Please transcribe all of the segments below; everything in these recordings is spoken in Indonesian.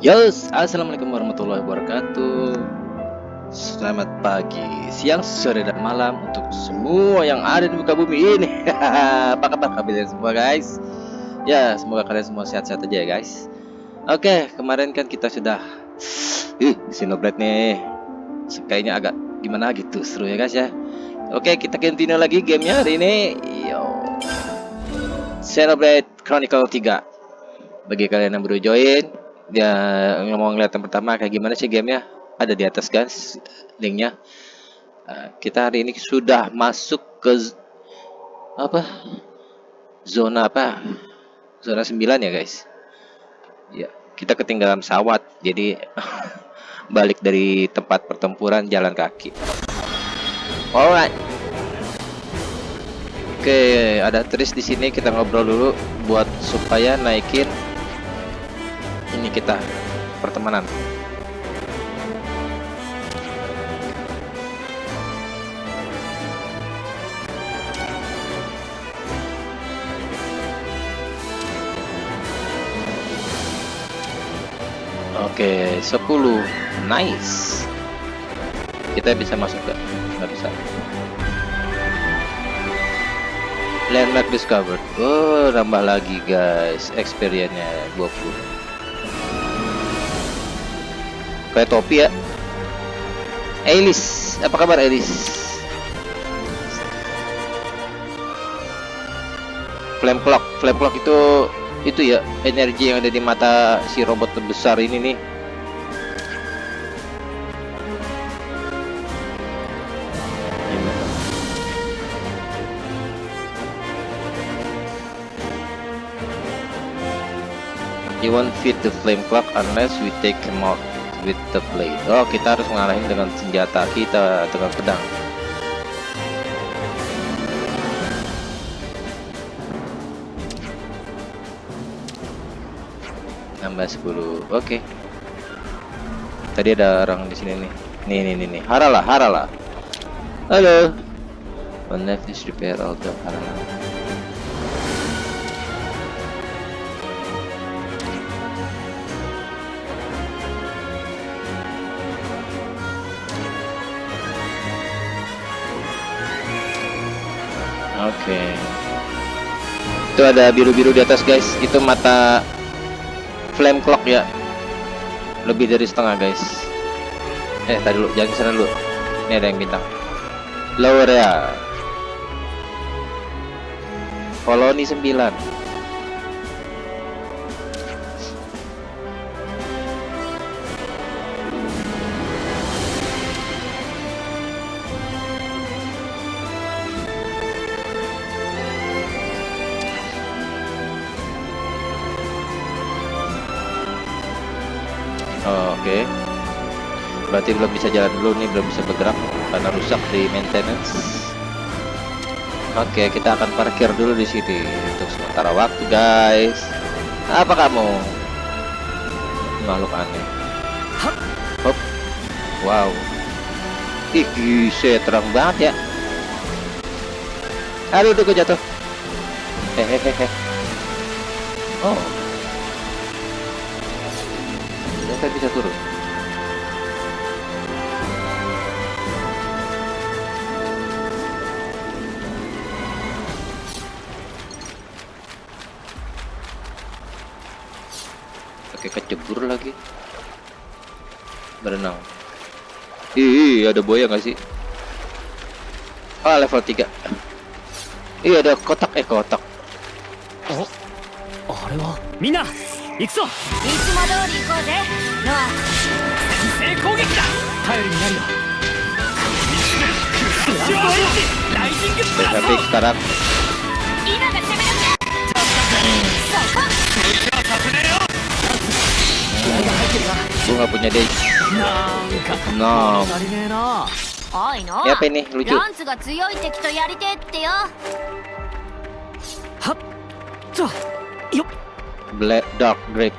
Yes, assalamualaikum warahmatullahi wabarakatuh. Selamat pagi, siang, sore, dan malam untuk semua yang ada di muka bumi ini. Apa kabar kalian semua guys? Ya, semoga kalian semua sehat-sehat aja ya guys. Oke, kemarin kan kita sudah, ih, Sinoblade nih, kayaknya agak gimana gitu, seru ya guys ya. Oke, kita continue lagi gamenya hari ini. Yo, Xenoblade Chronicle 3. Bagi kalian yang baru join, dia ngomong ngeliat yang pertama kayak gimana sih gamenya? Ada di atas guys linknya. Uh, kita hari ini sudah masuk ke apa? Zona apa? Zona 9 ya guys? Ya kita ketinggalan pesawat jadi balik dari tempat pertempuran jalan kaki. Alright. Oke ada tris di sini kita ngobrol dulu buat supaya naikin ini kita pertemanan Oke, 10. Nice. Kita bisa masuk gak? Nggak bisa. Landmark discovered. Oh, nambah lagi guys. Experience-nya 20 kayak topi ya. Elis apa kabar Elis? Flame clock flame clock itu itu ya energi yang ada di mata si robot terbesar ini nih. You won't feed the flame clock unless we take him out with the blade oh kita harus mengalahin dengan senjata kita dengan pedang. Nambah 10 oke. Okay. tadi ada orang di sini nih. Nih nih nih, nih. haralah haralah halo. One left is repair all the haralah Okay. Itu ada biru-biru di atas guys. Itu mata flame clock ya. Lebih dari setengah guys. Eh tadi dulu, jangan sana dulu. Ini ada yang bintang. Lower ya. Koloni 9. Berarti belum bisa jalan dulu nih, belum bisa bergerak karena rusak di maintenance. Oke, okay, kita akan parkir dulu di sini untuk sementara waktu, guys. Apa kamu? Makhluk aneh. Hop. Wow. Ih, gise terang banget ya. Aduh, tuh jatuh. Hehehe. Oh. saya bisa turun ada buaya nggak sih? Ah level 3 iya ada kotak. Eh kotak. Oh. Oh lewa mina ikso. Itsumo dori ikou sensei kogeki da ni. Gue gak punya deh. Nom. Ya apa ini lucu? Black Dark grip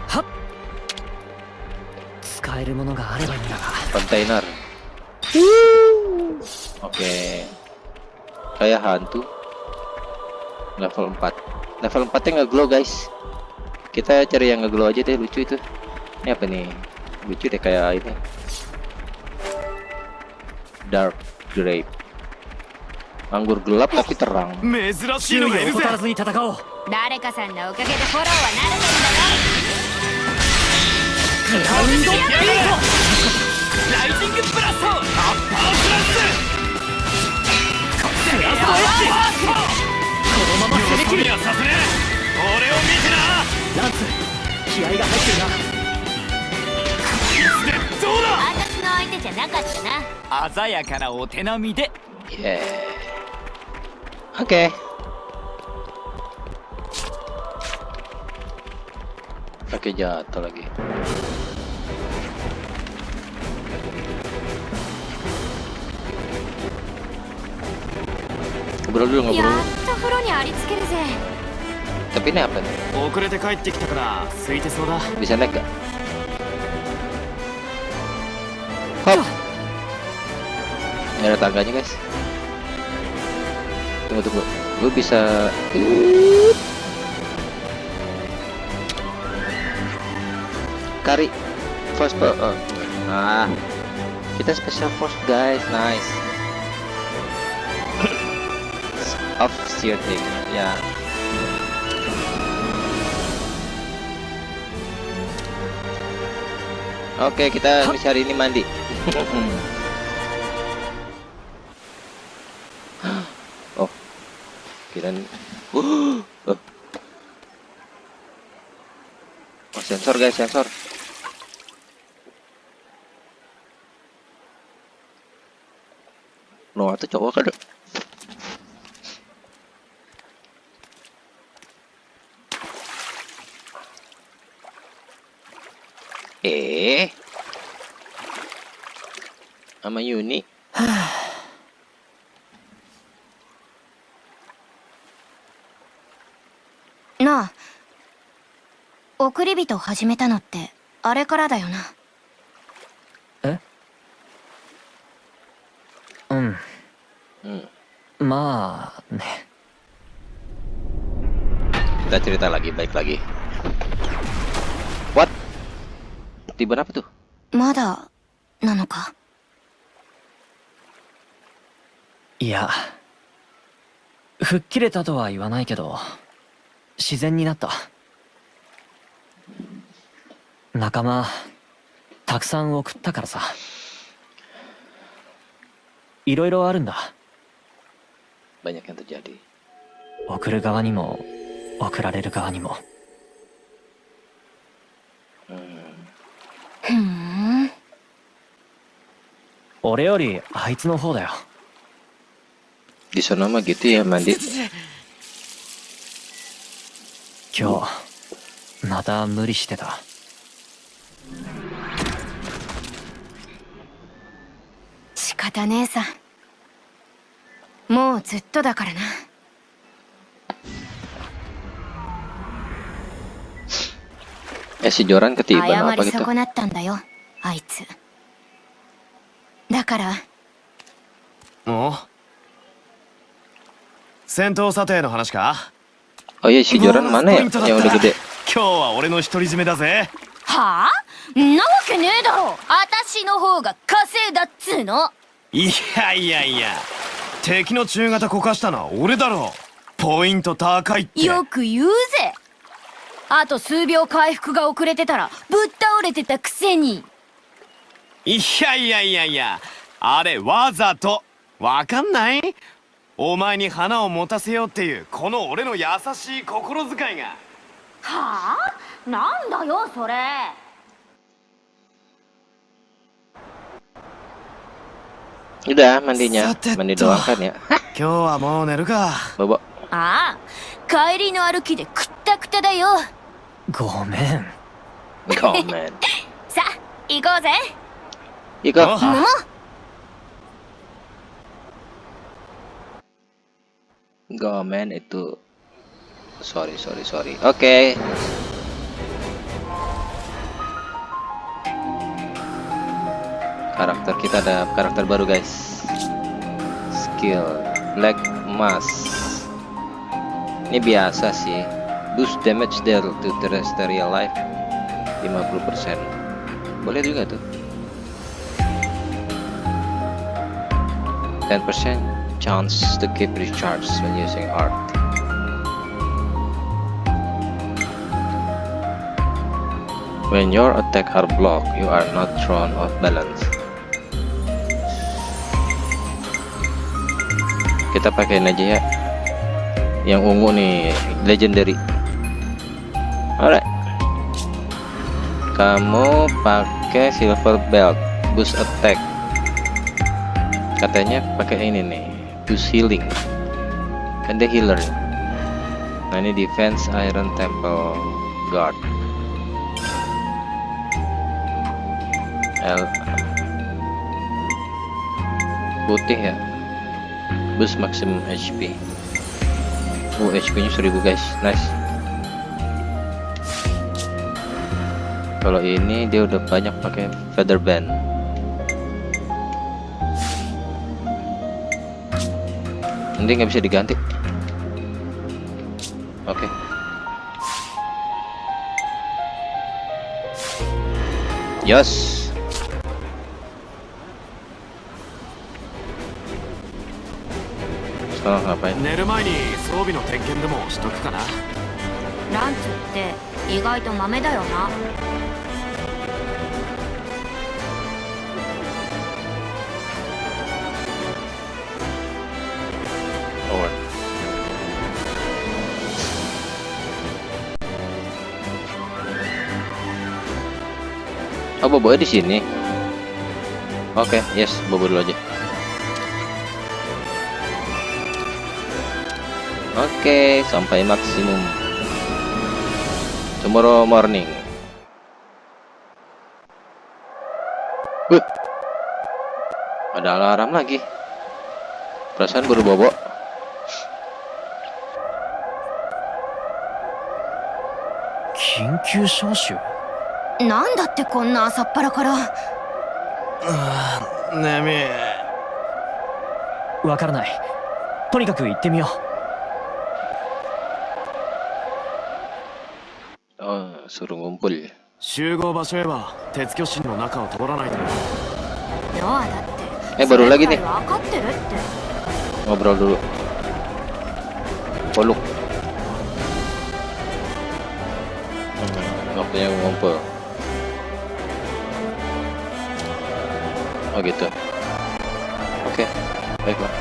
Container. Oke. Okay. Saya hantu. Level 4. Level 4 nya nggak glow guys. Kita cari yang nggak glow aja deh lucu itu. Ini apa nih? Lucu deh kayak ini. Dark grape. Anggur gelap tapi terang. 珍どうだ。私の相手じゃなかったな鮮やかなお手並みで。オッケーだけじゃあっらけ。ブロルがブやっと風呂にありつけるぜ。食遅れて帰ってきたから空いてそうだ。見せないか。Nggak ada tangganya guys. Tunggu tunggu. Gue bisa. Kari. First po- oh. Ah. Kita special force guys. Nice. Off shielding. Ya. Oke, kita misi hari ini mandi. kira oh. oh, sensor guys, sensor. Noah tuh cowok kan? Eh, sama Yuni. なあ送り人始めたのってあれからだよな。うん。Hmm, まあね。kita cerita lagi, baik lagi. What? Tiba apa tuh? まだなのか？いや吹っ切れたとは言わないけど自然になった仲間たくさん送ったからさいろいろあるんだ Banyak yang terjadi. 送る側にも送られる側にも Hmm. ふーん俺よりあいつの方だよ Di sana mah gitu ya mandi. 今日また無理してた。仕方ねえさ。もうずっとだからな。Eh 謝り?損なったんだよあいつ。だから。お戦闘査定の話か？Oh iya si Joran mana ya? Yang udah gede. 今日は俺の独り占めだぜ。はあ？ん？なわけねえだろ。私の方が稼いだっつうの。いやいやいや。敵の中型こかしたのは俺だろポイント高いって。よく言うぜ。あと数秒回復が遅れてたらぶっ倒れてたくせに。いやいやいやいや。あれわざと。わかんない？お前に花を持たせようっていうこの俺の優しい心遣いがはあ？なんだよそれ Udah mandinya, Sateto. mandi doang kan ya. 今日はもう寝るか.ああ帰りの歩きでくったくただよごめん Komen. さあ行こうぜ Iko. お桃 Gomen itu sorry sorry sorry. Oke. Karakter kita ada karakter baru guys. Skill. Black mask. Ini biasa sih. Boost damage dealt to terrestrial life 50% boleh juga tuh. 10% chance to keep recharge when using art. When your attack are blocked you are not thrown off balance. Kita pakein aja ya. Yang ungu nih legendary. Alright. Kamu pakai silver belt boost attack. Katanya pakai ini nih boost healing kan dia healer. Nah ini defense iron temple guard. L. Putih ya. Boost maximum HP uh HP nya 1000 guys. Nice. Kalau ini dia udah banyak pakai feather band nanti nggak bisa diganti oke yes sekarang ngapain 寝る前に装備の点検でもしとくかなランツって意外と豆だよな Bobo di sini. Oke, okay, yes, Bobo dulu aja. Oke, okay, sampai maksimum. Tomorrow morning. Wih. Ada alarm lagi. Perasaan baru bobo. Kinkyu なんだってこんな朝っぱらから眠いわからないとにかく行ってみよ Oh, suruh ngumpul. 集合場所へは鉄巨神の中を通らないとなノアだって Eh, baru lagi それ nih. くらい分かってるって Ngobrol dulu. Poluk. Hmm, waktunya ngumpul. Oh gitu. Oke, baiklah.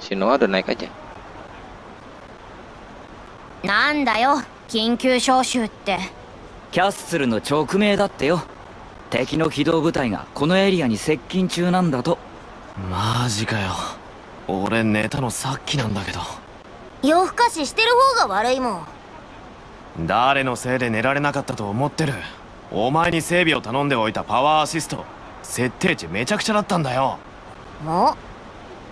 Si Noah udah naik aja. なんだよ緊急招集ってキャッスルの直命だってよ敵の機動部隊がこのエリアに接近中なんだと。マジかよ。俺寝たのさっきなんだけど。夜更かししてる方が悪いもん。誰のせいで寝られなかったと思ってる？お前に整備を頼んでおいたパワーアシスト。設定値めちゃくちゃだったんだよ。おあ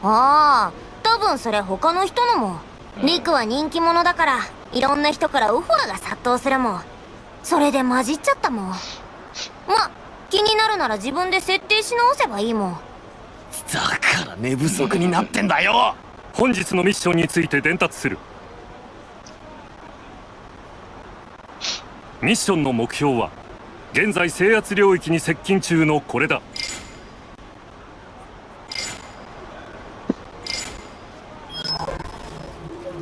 あ多分それ他の人のも。リクは人気者だからいろんな人からウファーが殺到するもん。それで混じっちゃったもん。ま気になるなら自分で設定し直せばいいもん。だから寝不足になってんだよ。本日のミッションについて伝達する。ミッションの目標は現在制圧領域に接近中のこれだ。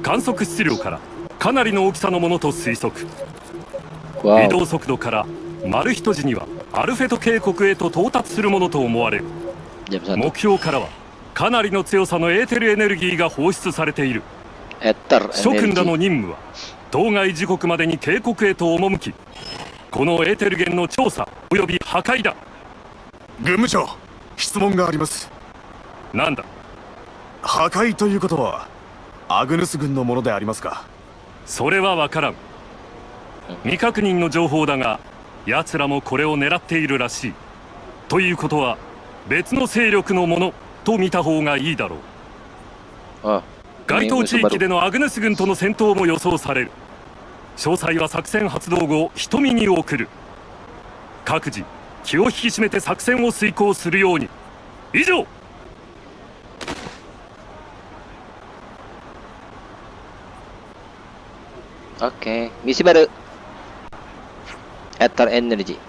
観測質量からかなりの大きさのものと推測。移.動速度からマルヒト時にはアルフェト渓谷へと到達するものと思われる。Jam 1. 目標からはかなりの強さのエーテルエネルギーが放出されている。諸君らの.任務は当該時刻までに渓谷へと赴きこのエーテル源の調査及び破壊だ。軍務長質問があります。なんだ？破壊ということはアグヌス軍のものでありますか？それは分からん。未確認の情報だが奴らもこれを狙っているらしいということは別の勢力のものと見た方がいいだろう Oh. 該当地域.でのアグネス軍との戦闘も予想される詳細は作戦発動後瞳に送る各自気を引き締めて作戦を遂行するように以上 Oke, misi baru. Ether Energy.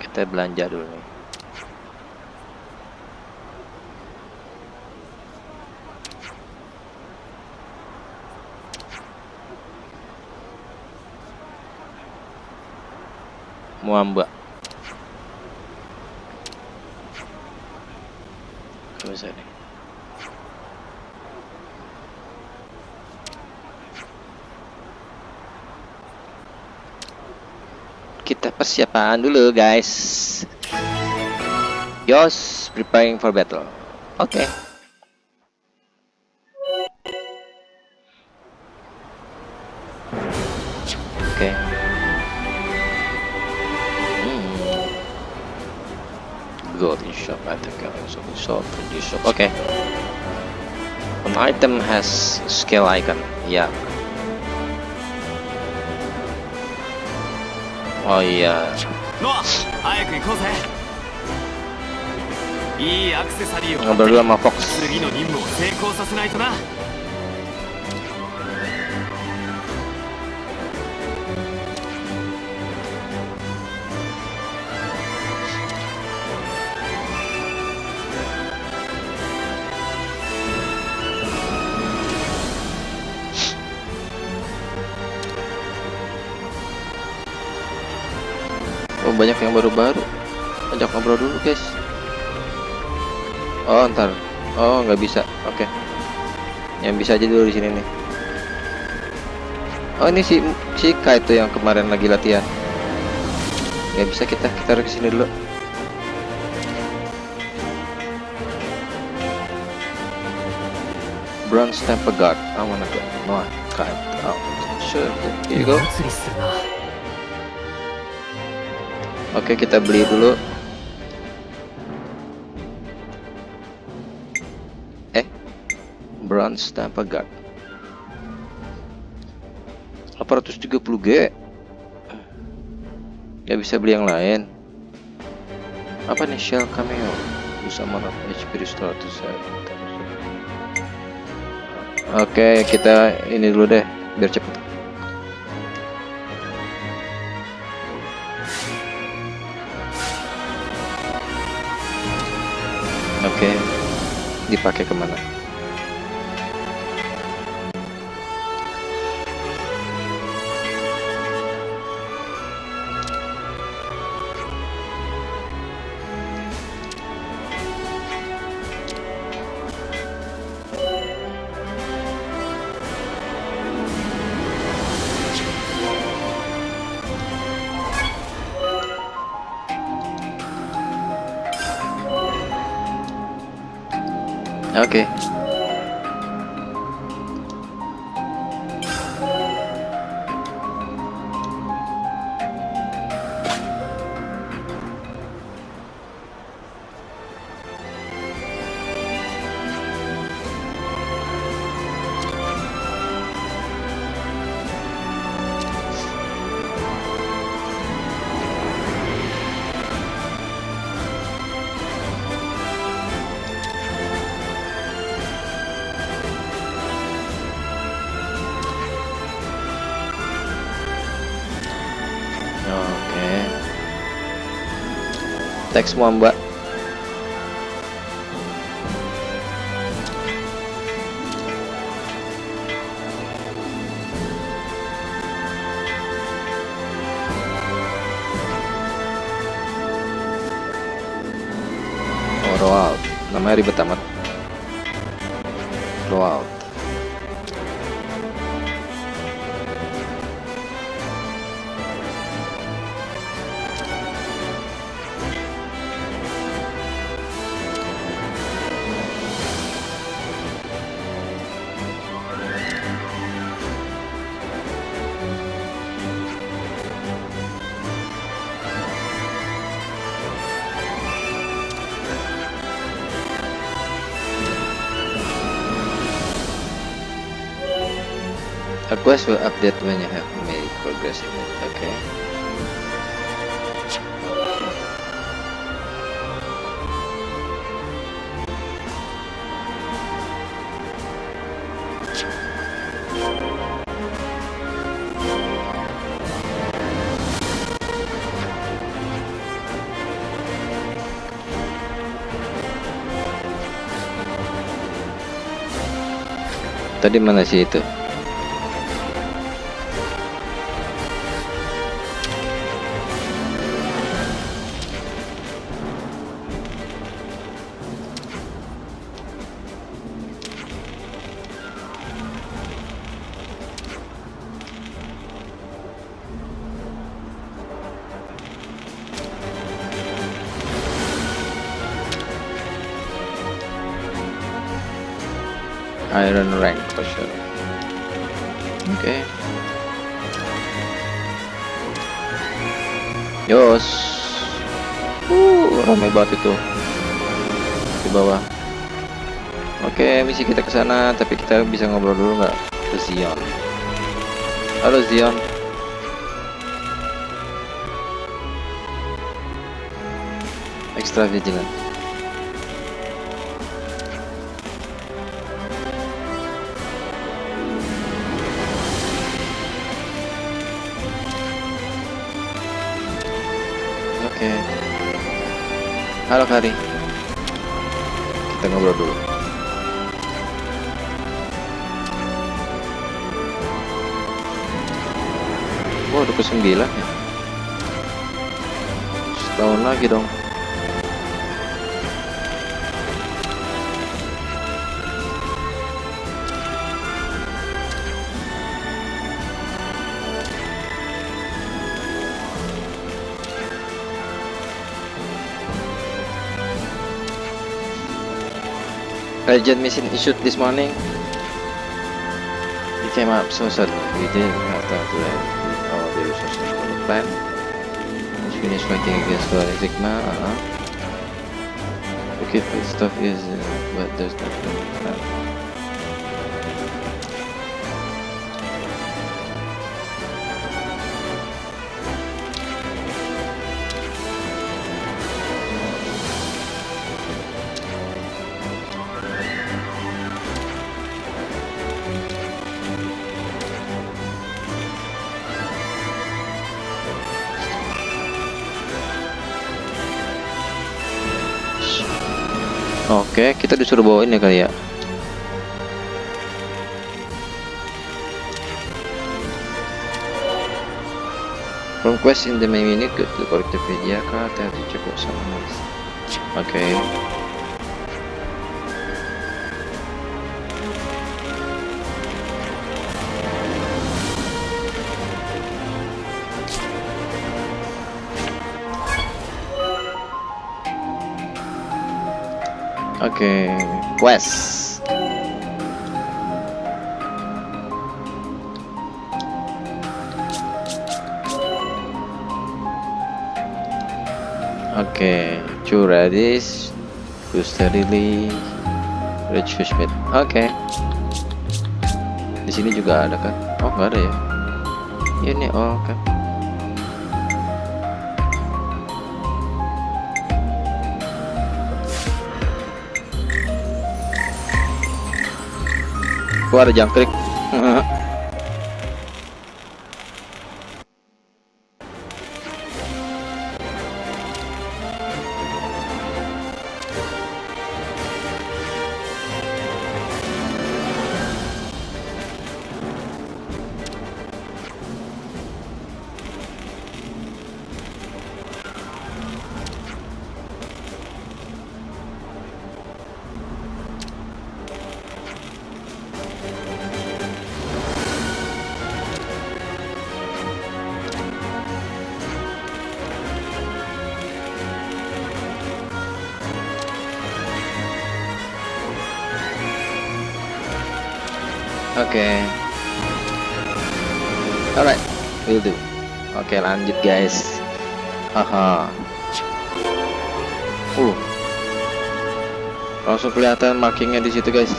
Kita belanja dulu nih. Muamba. Kita persiapan dulu guys. Yos, preparing for battle. Oke. Oke. Hmm. Golden shop, I think I also shop, produce shop. Okay. An item has skill icon. Yeah. Oh iya. ノア早く行こうぜいいアクセサリーを Ngobrol dulu sama Fox. 次の任務を成功させないとな banyak yang baru-baru. Ajak ngobrol dulu guys. Oh ntar. Oh nggak bisa. Oke. Yang bisa aja dulu di sini nih. Oh ini si si Kai itu yang kemarin lagi latihan. Nggak bisa kita kita harus ke sini dulu. Bronze Temple Guard. I wanna go. No, Kai. Oh, sure. Here you go. Oke kita beli dulu. Eh Bronze tanpa guard. 830G Gak bisa beli yang lain. Apa nih Shell Cameo? Bisa merap HP restore to Oke kita ini dulu deh Biar cepet. Dipakai ke mana? Teks semua mbak. Oh, rollout. Namanya ribet amat. Rollout. A will update when you have made progress in it. Okay. Tadi mana sih itu? Kita bisa ngobrol dulu nggak ke Zion. Halo Zion. Extra vigilant. Oke. Halo Kari. Kita ngobrol dulu. Wah, udah ke sembilan ya. Setahun lagi dong. Urgent mission issued this morning. It came up so suddenly. We didn't have time to land for the plan. Let's finish fighting against Golden Sigma. Uh -huh. Okay, food stuff is, uh, but there's nothing. Uh, kita disuruh bawain ya kali ya. From quest in the main menu, go to the media card and check out some. Oke. Oke, quest. Oke, booster lily, rich fish meat. Oke. Di sini juga ada kan? Oh, nggak ada ya? Ini oh, oke. Ada jangkrik. Oke, lanjut guys. Haha. Uh. Langsung kelihatan markingnya di situ guys.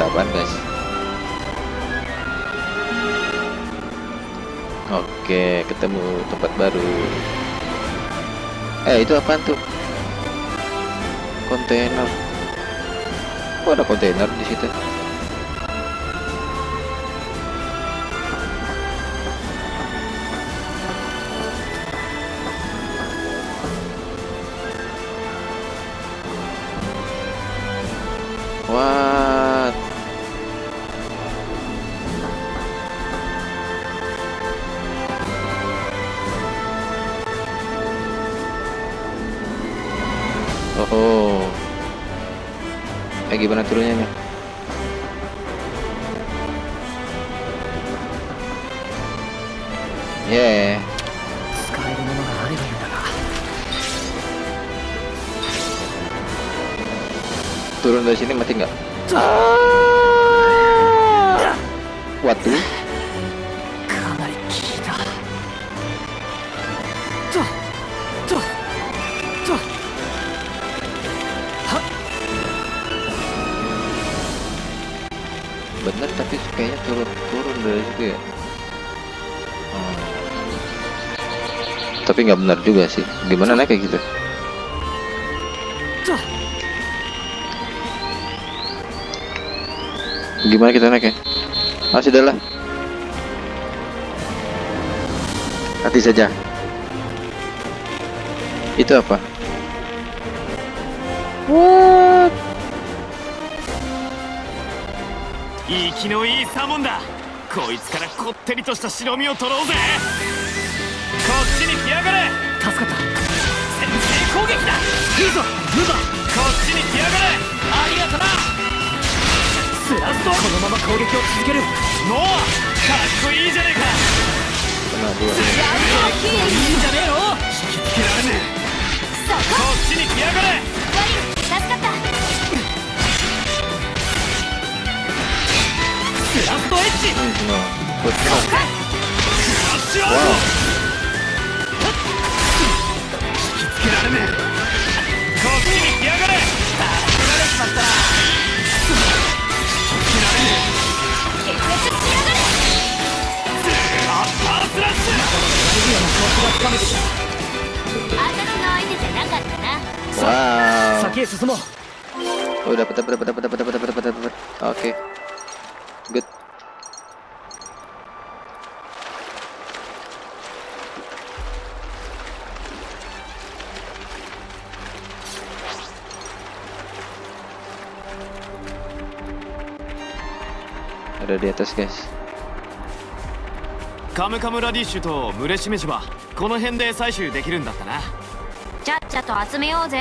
Ada apaan guys? Oke, ketemu tempat baru. Eh, itu apaan tuh? Kontainer. Oh, ada kontainer di situ. benar juga sih. Gimana naik kayak gitu? Gimana kita naik ya? Ah sudahlah. Hati saja. Itu apa? What? 生きのいいサモンだこいつからこってりとした白身を取ろうぜこっちに来やが れ助かった。先制攻撃だ。いいぞ。ムーバーこっちに来やがれ。ありがとな。スラスト。このまま攻撃を続ける。ノア。かっこいいじゃねえか。Kena dua. いいんじゃねえの引きつけられねえ。こ。っちに来やがれ。助かった。スラストエッジ。Hmm, no. Good, no. クラッシュアウトカムカムラディッシュと群れしめじはこの辺で採取できるんだったな。ちゃっちゃと集めようぜ。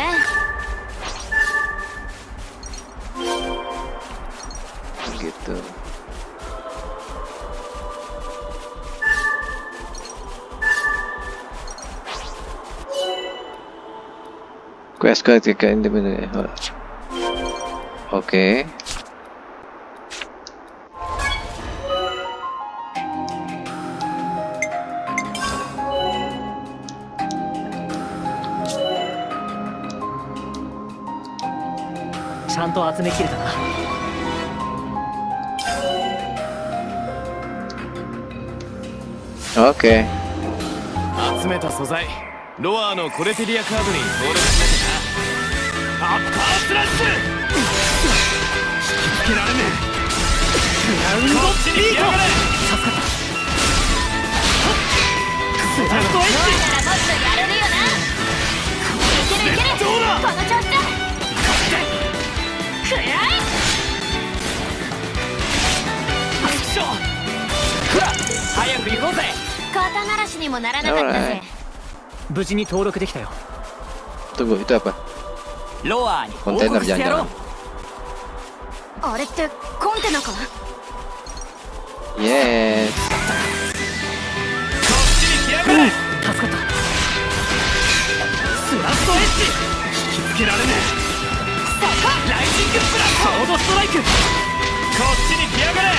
gitu quest ketika individu oke okay. Santo 集めきれたな。Oke. 集めた素材。ロアのコレテリアカードに登録しなきゃなアッパースラッシュ。引きつけられねえ。グラウンドこっちに来やがれ。スラストエッジならもっとやれるよないける。いけるどうだ。この調子。だくらいクショほら早く行こ肩慣らしにもならなかったぜ。無事に登録できたよ。どこ行った？やっぱ。ロアに。コンじゃんあれってコンテナかイエーこっちに来やがれ。助かった。スラストエッジ引きつけられねえ。ライジングプラス。ソードストライク。こっちに来やがれ。助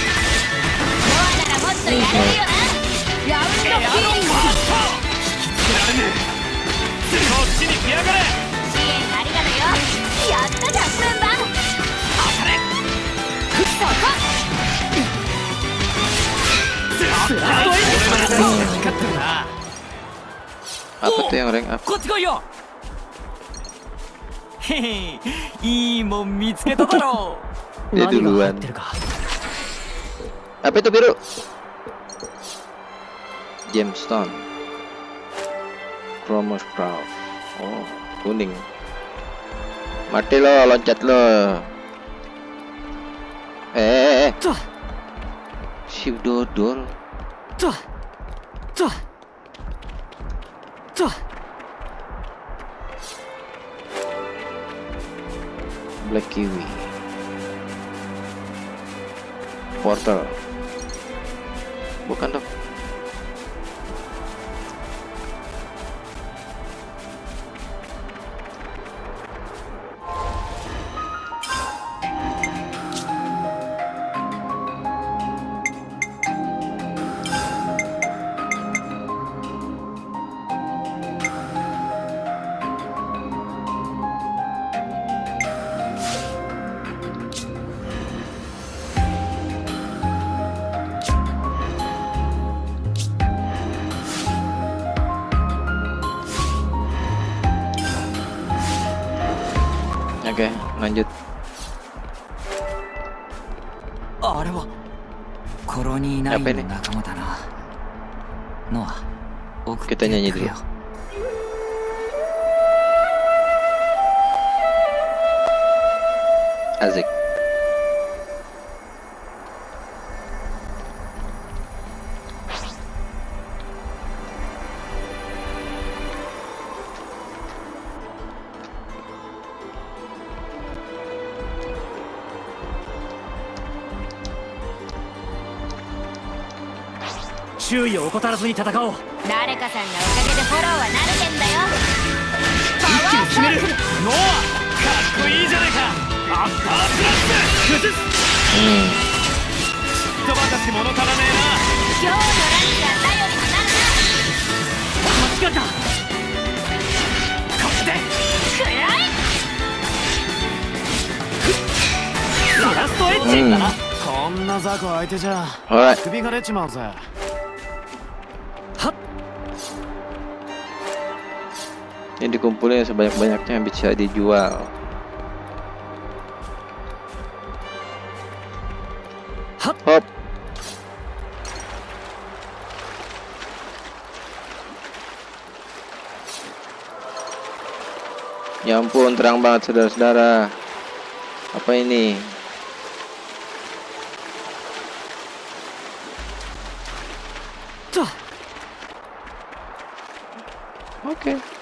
かったっとやるよラウンドヒーリング引きつけられねえこっちに来やがれ支援ありがとよやったじゃん分番当たれそこスラストエンド Apa tuh yang rank up? Kau tiga ya. Hehe, ini mau mitsuke taro. Dia duluan. Apa itu biru? gemstone chromos brow oh kuning. Mati lo loncat lo. Eh, eh, eh. eh. si dodol. Tuh. Tuh. Tuh. Black kiwi. Portal. Bukan dong 怠らずに戦おう。誰かさんのおかげでフォローは慣れてんだよ。パワーサークルノアかっこいいじゃねえか。アッパープラス崩す Hmm. 人ばかし物足らね今日のランチが頼りになる間違った。えなこっちでらいラストエッジ Hmm. こんな雑魚相手じゃ Alright. 首が出ちまうぜ Ini dikumpulin sebanyak-banyaknya yang bisa dijual. Hop. Ya ampun, terang banget saudara-saudara. Apa ini? Oke.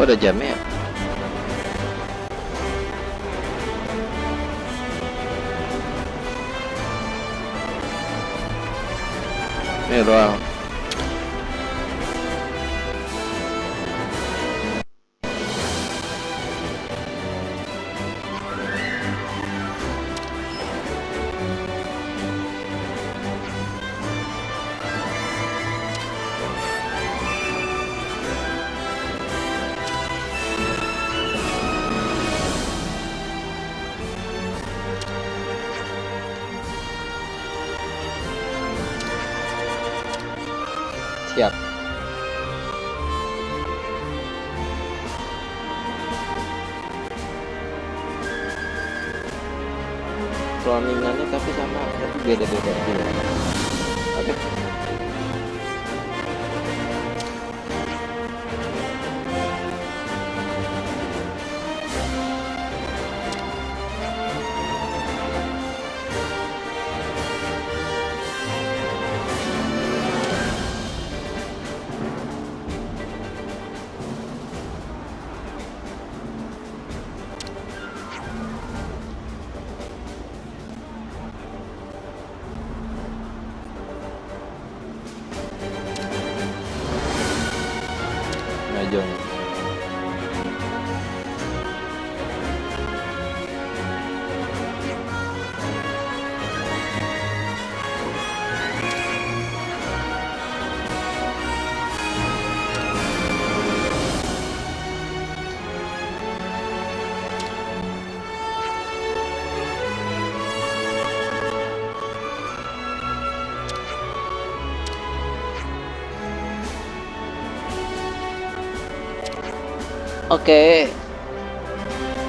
Oh, ada jamnya ya? Ini doang.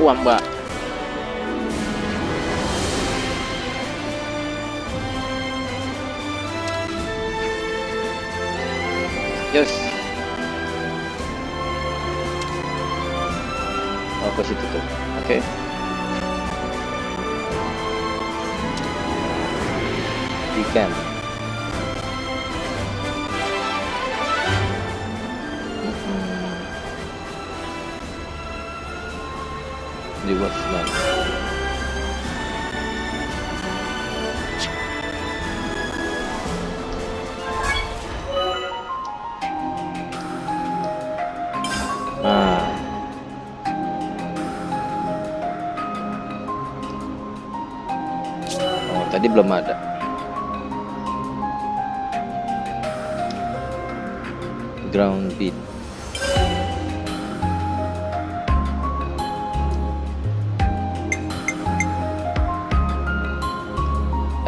Uang, Mbak. Watchman. Nah. Oh, tadi belum ada. Ground beat.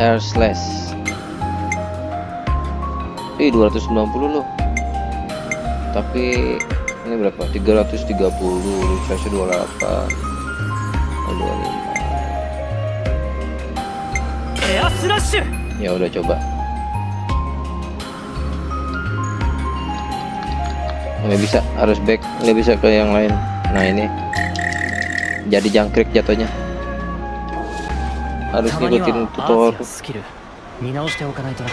air slash ih 290 loh. Tapi ini berapa? 330 recharge 28 25 ya udah coba. Nggak bisa harus back nggak bisa ke yang lain. Nah ini. Jadi jangkrik jatuhnya. には ngikutin アー tutorial ツやスキル。見直しておかないとな。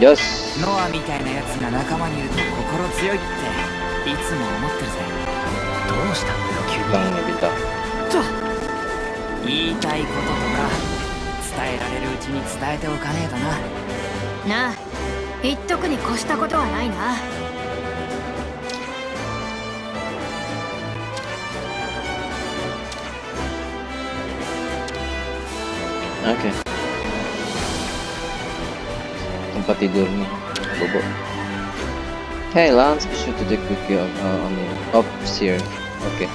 jos ノアみたいなやつが仲間にいると心強いっていつも思ってるぜ。どうしたんだよ急に。bintang nih bintang 言いたいこととか伝えられるうちに伝えておかねえとな。なあ言っとくに越したことはないな oke. Tempat tidur nih bobo. Hey Lance be sure to take good care of, uh, on up here. Oke.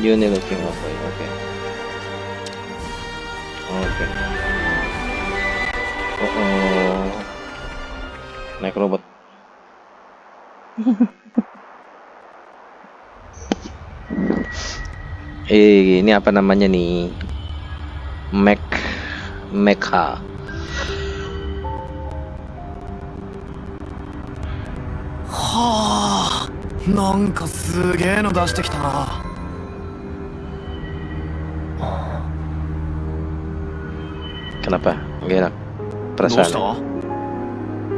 You need looking up oke. Oke. Oh, oh. naik robot ini apa namanya nih? Mac Mecha. はあなんかすげえの出してきたな Kenapa? Gak enak どうし perasaan.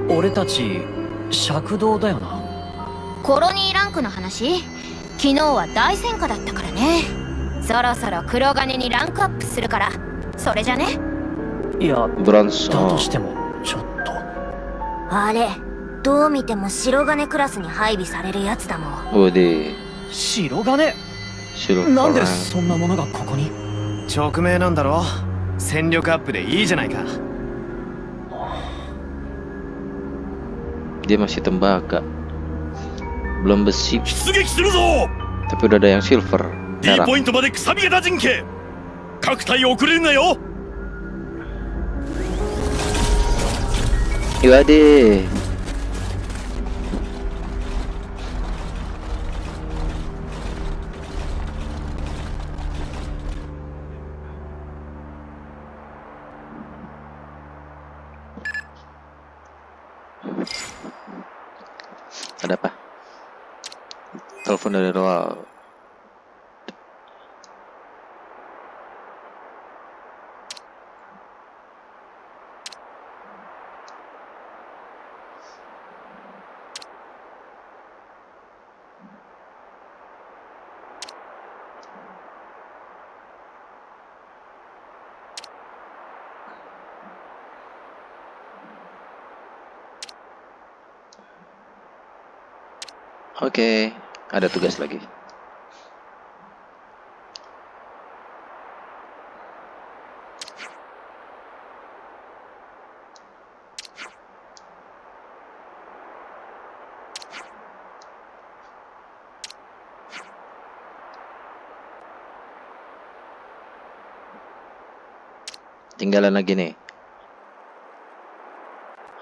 た？俺たち尺道だよなコロニーランクの話？昨日は大戦果だったからねそろそろ黒金にランクアップするからそれじゃね？いや Bronze. だ Oh. としてもちょっとあれどう見ても白金クラスに配備されるやつだもん Wede. 白金？Silver. なんでそんなものがここに？直命なんだろ？戦力アップでいいじゃないか Dia masih tembaga. Belum besi, 出撃するぞ tapi udah ada yang silver. D ポイントまでくさびげた陣形。各隊遅れるなよ。言われてどうぞ。Oke, ada tugas lagi. Tinggalan lagi nih.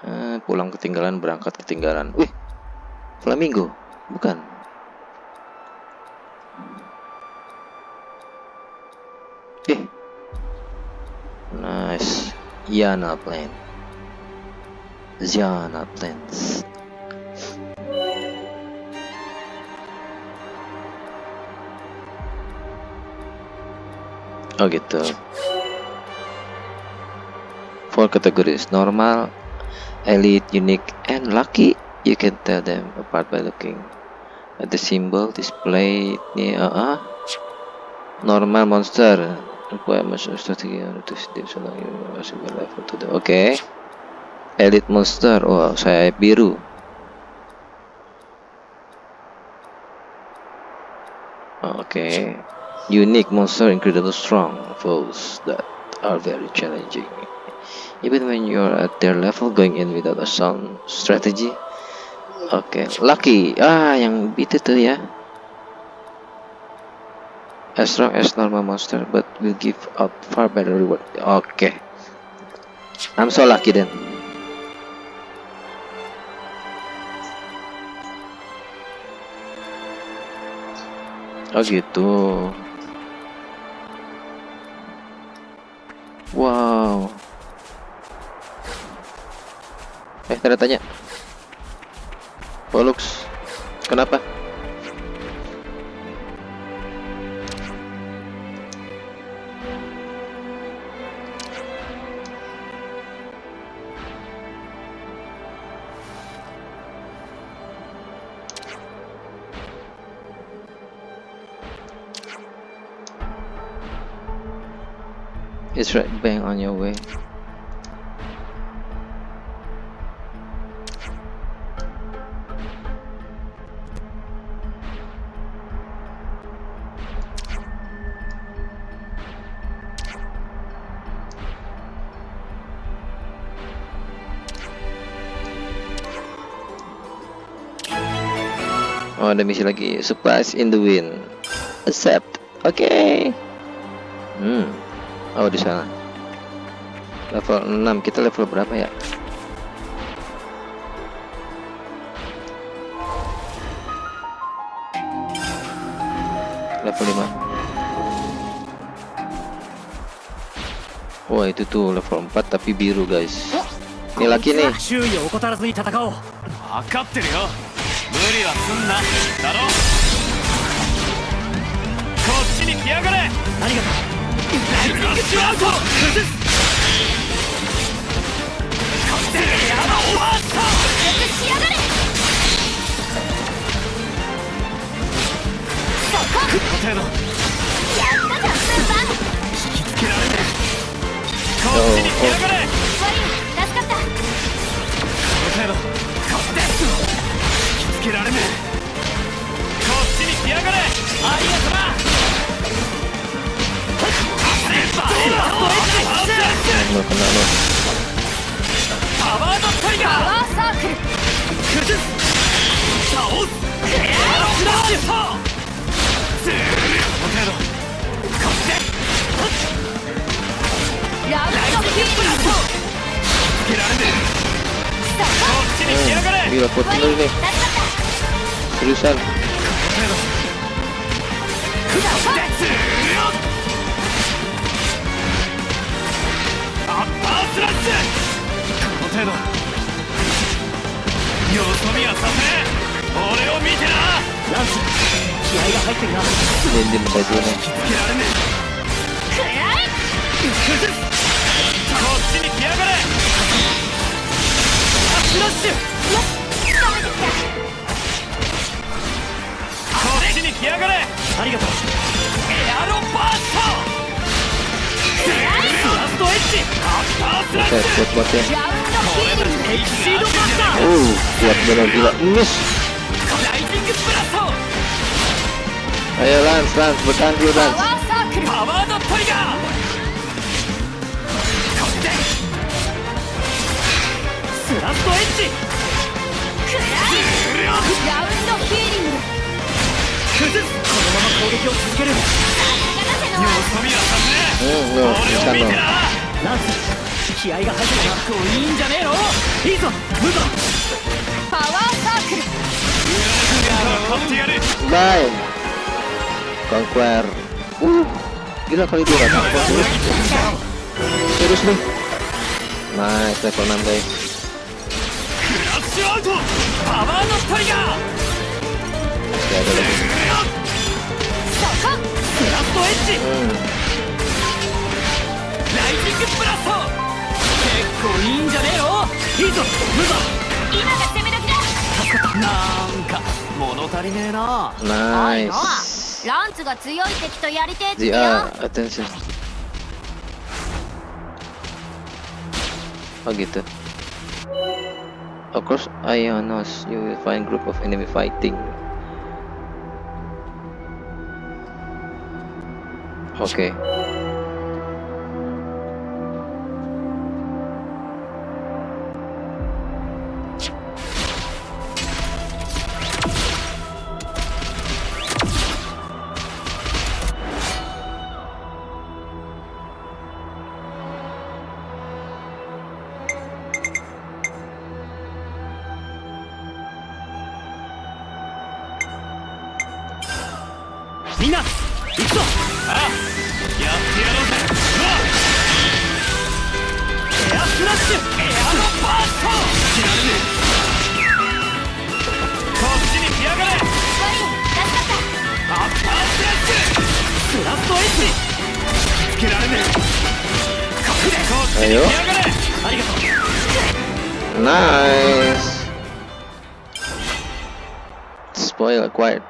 Eh, pulang ketinggalan, berangkat ketinggalan. Wih, flamingo bukan. Eh. Nice. Yana plane Yana planes Oh gitu. Four categories: normal, elite, unique, and lucky. You can tell them apart by looking at the symbol displayed near. Uh, normal monster. To the. Oke. Okay. Elite monster. Oh, saya biru. Oh, Oke. Okay. Unique monster incredibly strong foes that are very challenging. Even when you're at their level going in without a sound strategy. Oke, okay. lucky. Ah, yang itu tuh ya. As strong as normal monster, but will give out far better reward. Oke. Okay. I'm so lucky then. Oh gitu. Wow. Eh, tanda tanya. Pollux, kenapa? It's right bang on your way. Oh ada misi lagi Surprise in the wind Accept Oke okay. Hmm Oh di sana. Level 6. Kita level berapa ya? Level 5. Wah, itu tuh level 4 tapi biru, guys. Ini lagi nih. 分かってるよ無理はすんなだろこっちに来やがれ。何がライジングアウト崩すこっちにやばオーバースターしやがれそこ。やったじゃんスーパー。引きつけられねえこっちに来やがれ。悪い助かったけられねえ。こっちに来やがれ。アリア様。パワードタイガーパワーサークル。崩す倒すエアロスラー。程度こっちでラドーラストつけられこっちに来やがれ、cruza. Vendemos a Juno. スラッシュこっちに来やがれありがとうエアロバーストラストエッジアフタースラッシュこれエキシードバスターおう kuat benar gila Ush. ayo lance lance bertahan dulu lance power the trigger slash edge ラウンドヒー崩すこのまま攻撃を続けるよさすがだぜのそ見はさせね Hmm, え lo, 俺を bisa 見 lo. てなランス気合が入ってるな結構いいんじゃねえのいいぞムーバパワーサークル勝ってやる Bye. Conquer. Uh, gila kali dia kan? Serius nih. Nice level 6 guys. クラッシュアウトパワーのトリガーってやっブラストエッジ、うん、ライジングブラスト結構いいんじゃねえよいいぞ無ぞ今が攻め時だなんか物足りねえなナイスランツが強い敵とやりてえってよ Yeah, attention Oh gitu Of course, you will find group of enemy fighting Okay. けられねえはいよイス Spoiler quite.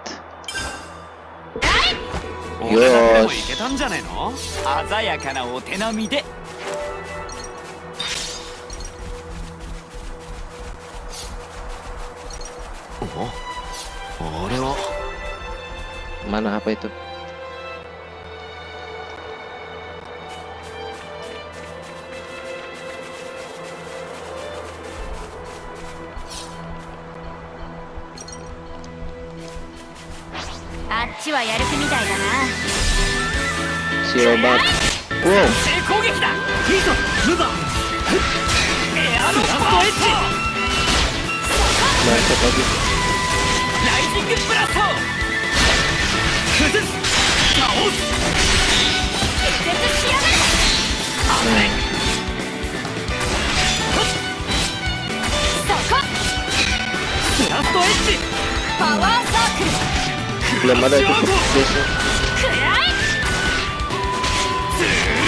いけ鮮やかなお手並みで。お、あれは。Mana? ちはやる気みたいだな. Wow. 成攻撃だいいぞバーエアロバストエッジ Bacot lagi. ライジングブラスト崩す倒す絶しやがれ Hmm. そこブラストエッジパワーサークル Belum ada itu base くらい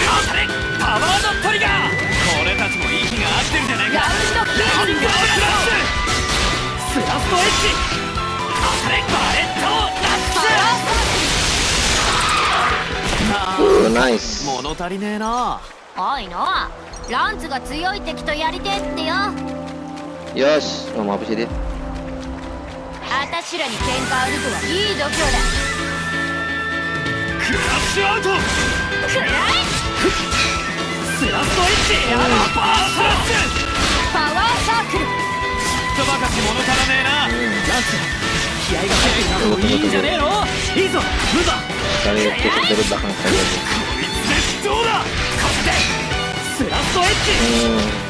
当たれパワーのトリガー俺たちも息が合ってるじゃねえか。ラウンドアッパースラッシュブラストエッジ当たれバレットラッパワーサー Oh, nice. 物足りねえな。おいノアランツが強い敵とやりてえってよ。Yos, ngomong apa sih dia? あたしらに喧嘩売るとはいい度胸だ。クラッシュアウトくらいブラストエッジエアロバースラッシュパワーサークル。とばかし物足らねえな。ランス気合が入ってる。ないいんじゃねえの。いいぞ。ムーバー Kali tusuk dari belakang saja. nih. こいつでどうだ。勝ってスラストエッジ Hmm.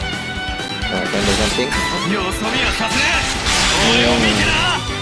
よそ見はさせねえ。俺を見てな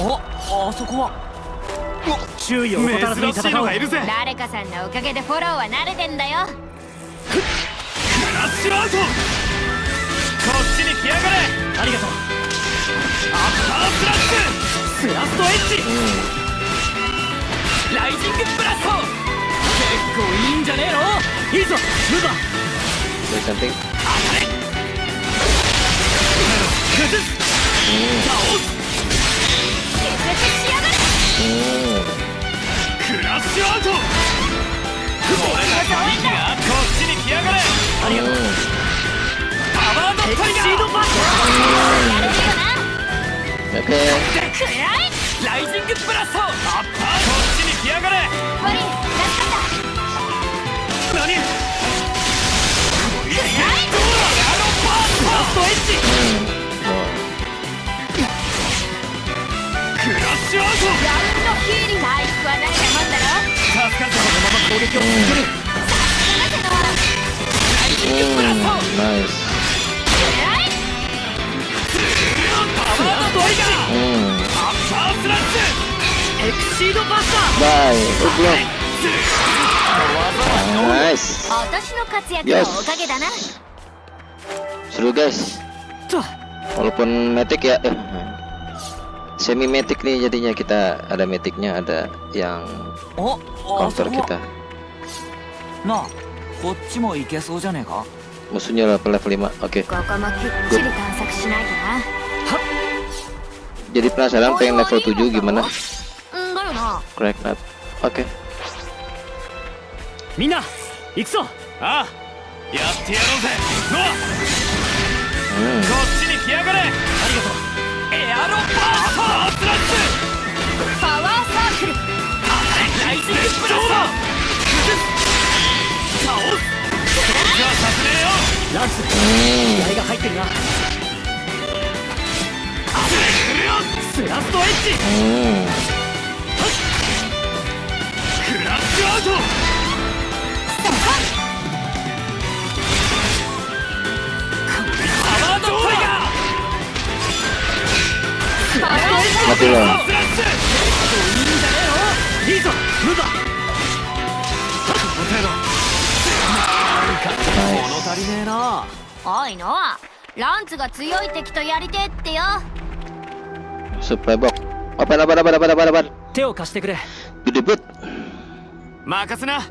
ああそこは。注意を怠らずに戦おう。のがいるぜ。誰かさんのおかげでフォローは慣れてんだよ。クラッシュアウトこっちに来やがれ。ありがとう。アッパースラッシュ。スラストエッジ。Hmm. ライジングブラスト。結構いいんじゃねえの？いいぞムーバー Dari samping. 崩す Hmm. 倒すクラッシュアウト。これがこっちに来やがれ。ありがとう。パワードトリガーシードやるなくらいライジングブラスト。アッパーこっちに来やがれ。悪い何？くらい。パーストエッジ。しようぞヒーリはもんだろ助かこのまま攻撃を続ける。さすがだけどイ。スナイ。スバイ。オンナイ。ス私の活躍のかげな Seru guys Walaupun metik ya eh, semi metik nih jadinya kita ada metiknya ada yang おあそ counter こは kita. なあこっちも行けそうじゃねえか Musuhnya level level 5. Oke. ここもきっちり探索しないとな Jadi penasaran pengen level 7 gimana? うんだよな Crack nut. Oke. みんな行くぞああやってやろうぜノア Hmm. こっちに来やがれありがとう エアロバーストスラッシパワーサークルュライジングブラスト倒すじゃあさせねえよランス気合が入ってるなスラストエッジクラッシュアウトパワードトリガーパワー Mati lo. スラッシュいいぞムーバーこの程度 Nice. 物足りねえなおいのランツが強い敵とやりてえってよ Supply box. Apa apa apa apa apa apa. 手を貸してくれ Gede bet. 任せな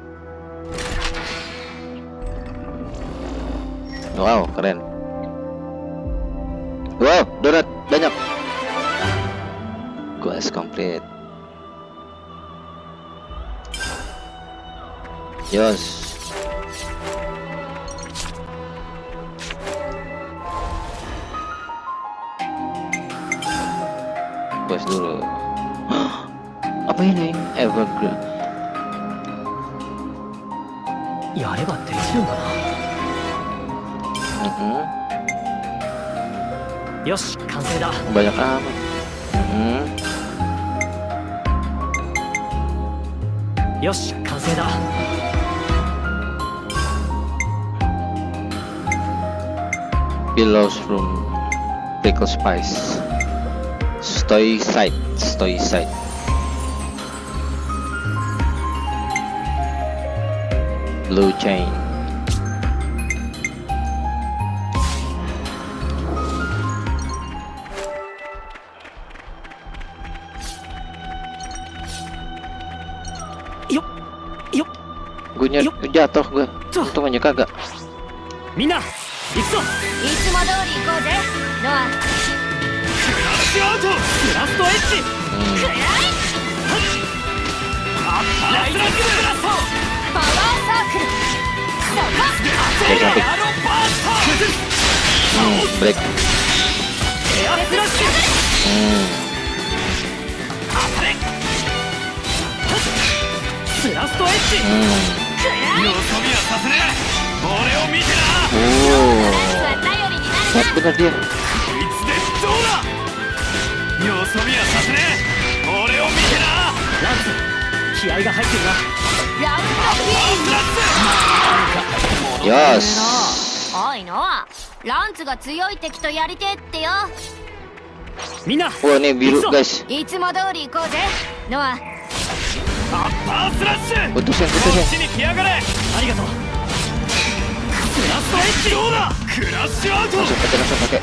Wow, keren. Wow, donat banyak. Quest complete. Yos. Quest dulu. Apa ini? Evergreen. やればできるんだ Mhm. なよし完成だ Banyak amat. Mhm. よし完成だ Pillows from Pickle Spice. Stoi side, stoi side. Blue chain. jatuh gue. Tuh. Untung aja kagak. みんな行くぞいつも通り行こうぜノアクラッシュアウトスラストエッジ Hmm. くらいライジングブラストパワーサークルそこ Break sampai. エアロバースト Hmm, break. エアスラッシュ Hmm. 俺を見ップだけいつでどうだ。よそびはさせねえ。俺を見てな。ランツ気合が入ってるな。やるぞランスよし。おいのランツが強い敵とやりてってよ。みんな。これねビルガイいつも通り行こうぜ。ノアアッパースラッシュこ.っちに来やがれ。ありがとう。スラストエッジどうだ？クラッシュアウト。Langsung pakai, langsung pakai.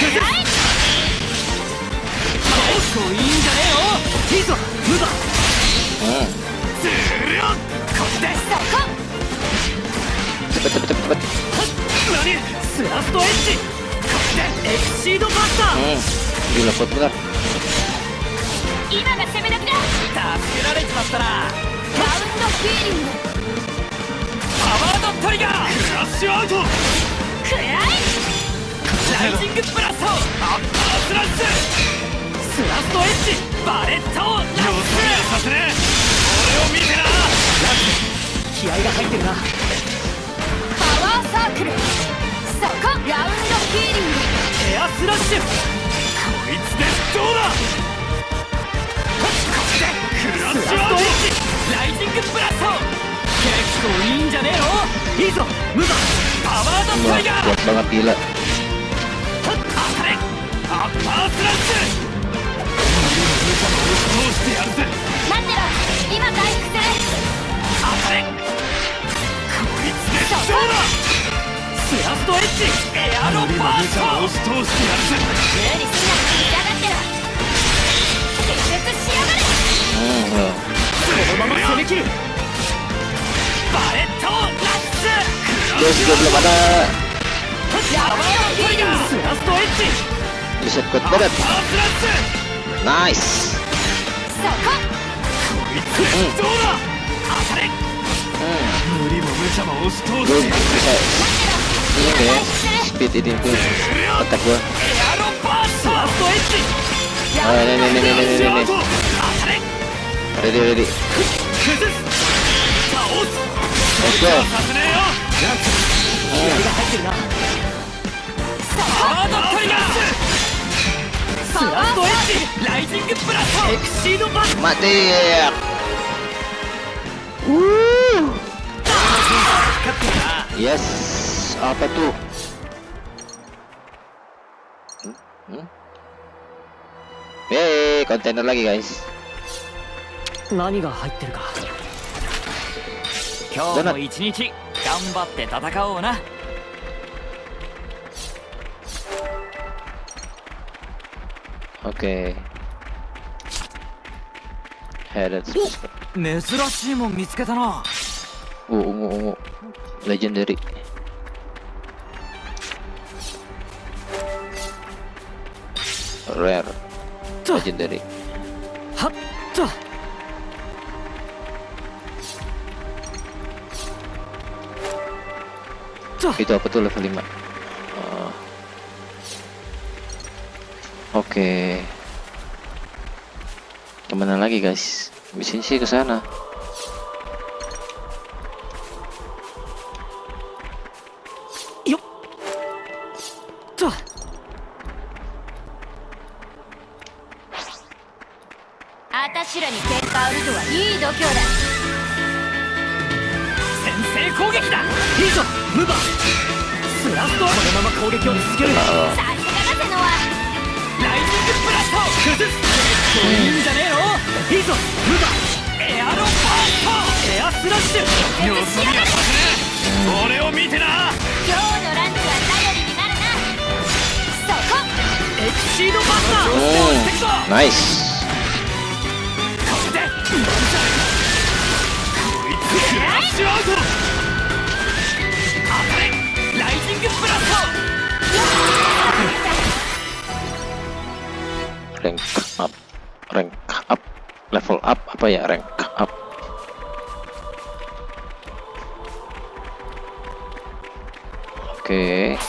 結構いい。んじゃねえよ。いいぞ。ムーバー Hmm. ズルこっちで Cepet, cepet, cepet, cepet. 何？スラストエッジ。エクシードバスター。Hmm. Gila, kuat bener. 今が攻め時だ。助けられちまったな。ラウンドヒーリング。パワードトリガー。クラッシュアウト。くらい。ライジングブラスト。アッパースラッシュ。スラストエッジ。バレットを様子見はさせねえ。俺を見てな。気合が入ってるな。パワーサークル。そこラウンドヒーリング。エアスラッシュ。こいつでどうだ。クラッスシュアウトラストエッジライジングブラスト結構いいんじゃねえの？いいぞ。無我パワードトリガー。kuat banget gila 当たれアッパースラッシュ。通してやるぜ待ってろ。今回復する。当たれ。こいつでどうだ。スラストエッジ。エアロバースト。無理すんな嫌がってろのまま攻め切るバレットラッシュ Guys, juga belum ada ラウンドヒーリングスラストエッジ bisa kuat banget パースラッシュ nice そここいつでどうだ当たれ hmm. 無理も無茶も押し通 gue してやるぜ bisa ini deh speed ini tuh otak gua エアロバーススラストエッジ oh ini ini ini ini ini ini 当たれ ready ready. Let's go. Mati ya, ya. yes. Apa tuh hmm? hmm? Kontainer lagi guys. 何が入ってるか。今日の一日頑張って戦おうな。オッケーヘッド珍しいもん見つけたな。おおレジェンダリーレジェンダリーはっと っと Itu apa tuh level 5? Oh. Oke. Kemana lagi guys? Di sini sih ke sana. Yup. Tuh. あたしらに喧嘩売るとはいい度胸だ 先制攻撃だ。いいぞムバスラストこのまま攻撃を続ける。Oh. さすがだぜのは。ライジングブラスト。崩す。いいんじゃねえの。いいぞムバエアロバースト。エアスラッシュ。様子見はさせね。え俺を見てな。今日のランチは頼りになるな。そこ。エクシードバスター。Hmm. Nice. これで ラッシュアウト当たれライジングブラスト Rank up. Rank up. Level up apa ya? Rank up. Oke. こ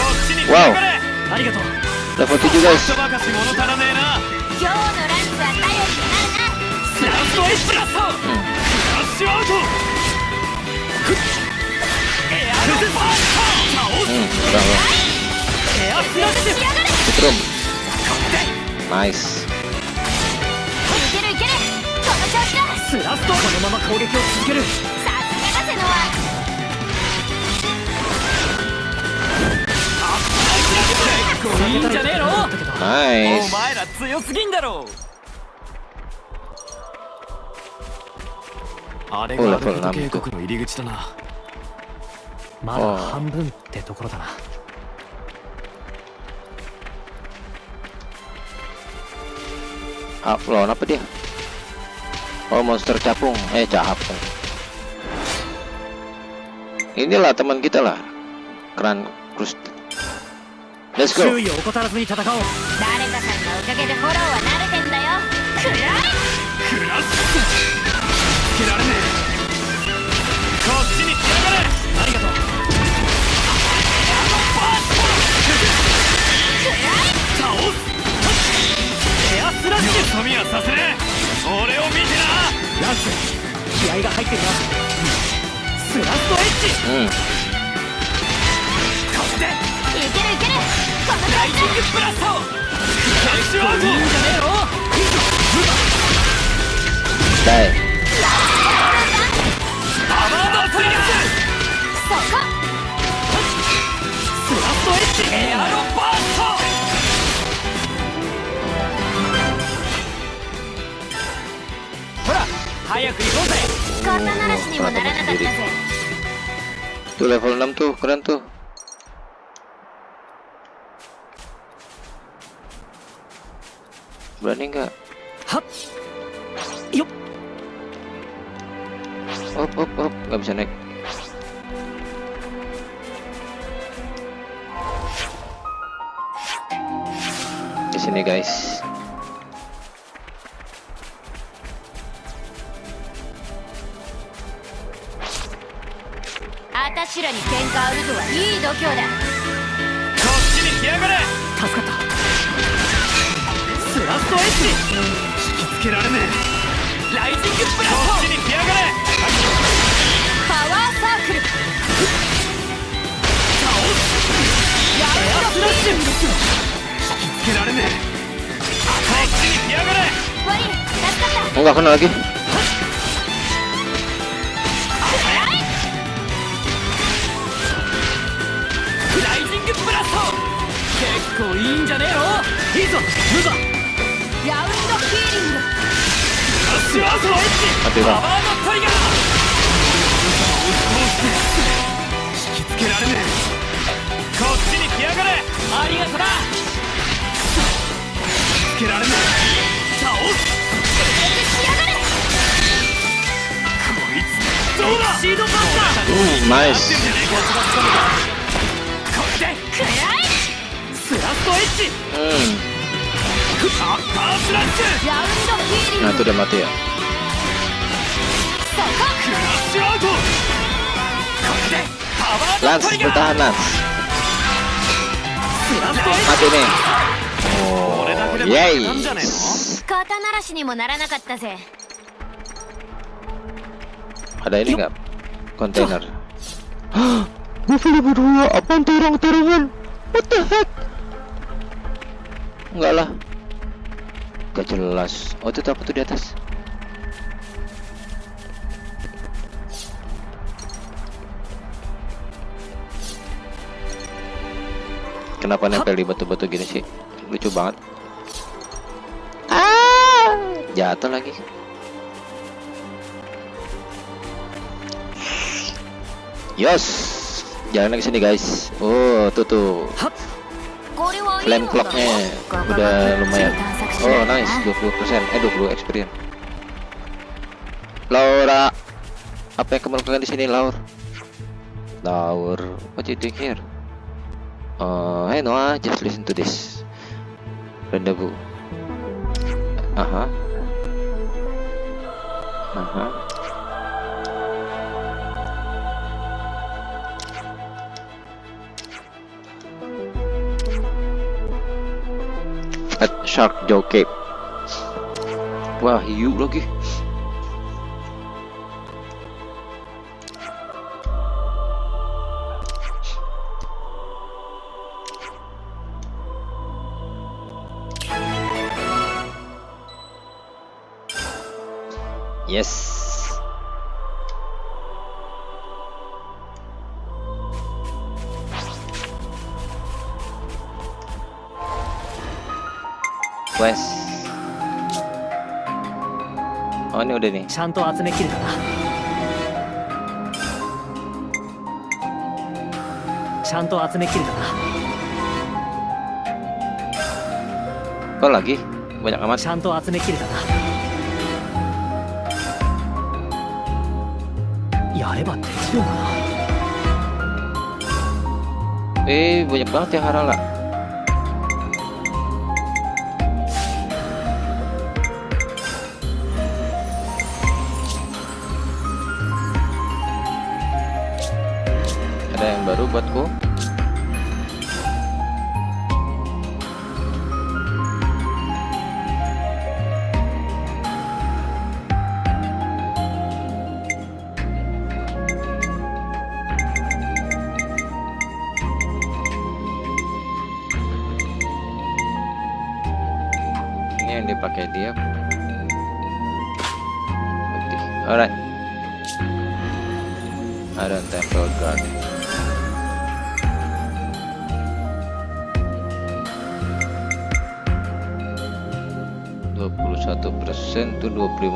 っちに Wow. かかれありがとう Level 7 guys. スラッシュブラスタースラッシュアウト。エアルフースター倒すエアスラッシュ。しやロムナイスいけるいけるこの調子だスラストこのまま攻撃を続ける。さすがだ瀬野ははい。お前ら強すぎんだろ。うあれほらがアルカトほら渓谷の入り口だなまだ半分ってところだな Ah, lawan apa dia? Oh, monster capung. Eh, capung. Inilah teman kita lah. Keren Krust. Let's go. はさせね俺を見てな。ラス気合が入ってスラストエッジ、うん、ここでいけるいける。このライングブラストッシュじゃねえよパワス。ラストエッジ。エアロー pernah tuh level 6 tuh keren tuh. Berani nggak? Yuk hop hop hop. Nggak bisa naik. Di sini guys. しらに喧嘩売るとはいい度胸だ。こっちに来やがれ。助かった。スラストエッジ引きつけられねえ。ライジングブラス。トこっちに来やがれ。パワーサークル。エアスラッシュ引きつけられねえ。こっちに来やがれ。助かった。Oh, nggak kena lagi. ラ結構いいんじゃねえの？いいぞムバラウンドヒーリング。ラッシュアウトエッジパ.ワーのトリガー。引きつけられねえ。こっちに来やがれ。ありがとな。引きつけられねえ。倒す。うだ？シードバス。Hmm. これでくら Nah itu udah mati ya? Lans bertahan Lans Mati nih. Oh yay. Ada ini nggak? Kontainer? Buffalo berdua, apa terong-terongan? What the heck? Enggak lah. Gak jelas. Oh itu apa tuh di atas? Kenapa nempel di batu-batu gini sih? Lucu banget. Ah, jatuh lagi. Yos, jalan lagi sini guys. Oh, tuh tuh flame clocknya udah lumayan. Oh nice. 20% eh 20 experience. Laura apa yang kamu lakukan di sini Laura? Laur what you doing here? Uh, hey Noah just listen to this. Rendezvous. Aha. Aha. Shark Joe Cave. Wah, hiu lagi. Yes. 丈でちゃんと集めきるかなちゃんと集めきるかな Kok lagi? Banyak amat. Santo atsume kiru kana. Yareba tetsuyo kana. Eh, banyak banget ya Harala.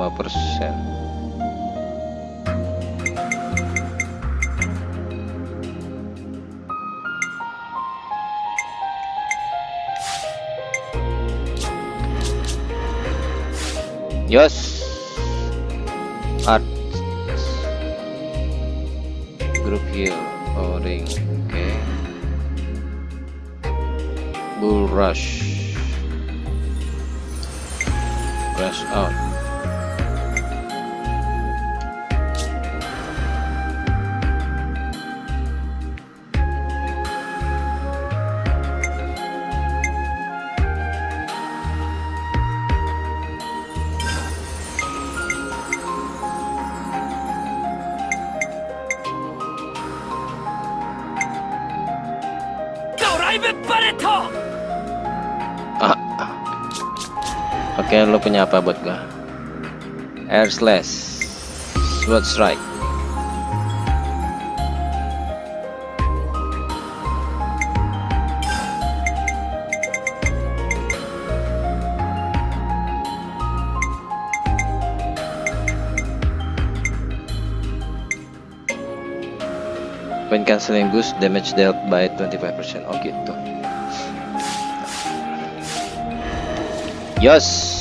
22 persen. Oke, lo punya apa buat gua? Air slash, sword strike. When canceling boost, damage dealt by 25%. Oh gitu. Yes.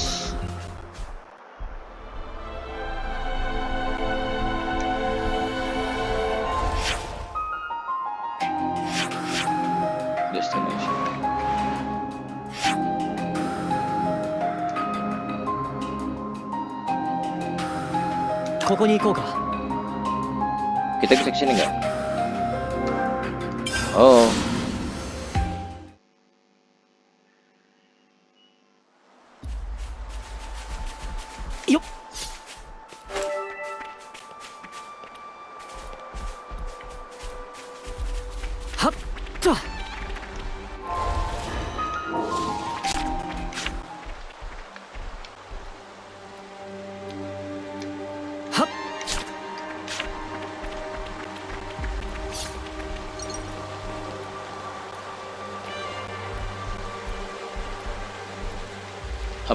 ここに行こうか Kita bisa kesini nggak? Oh.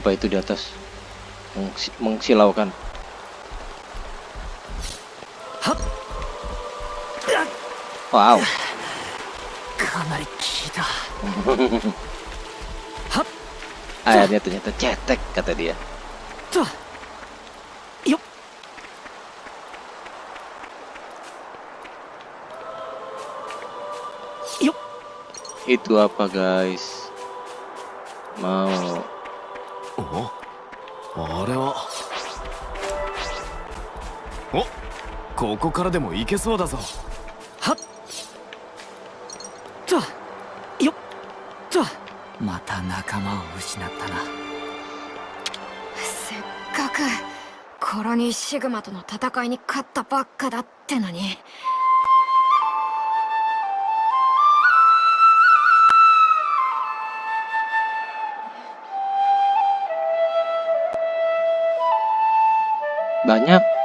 apa itu di atas? Mengsilaukan. Wow. Airnya ternyata cetek kata dia. Yuk. Yuk. Itu apa guys? Mau ここからでも行けそうだぞはっ。と。よっ。と。また仲間を失ったな。せっかくコロニーシグマとの戦いに勝ったばっかだってのに banyak.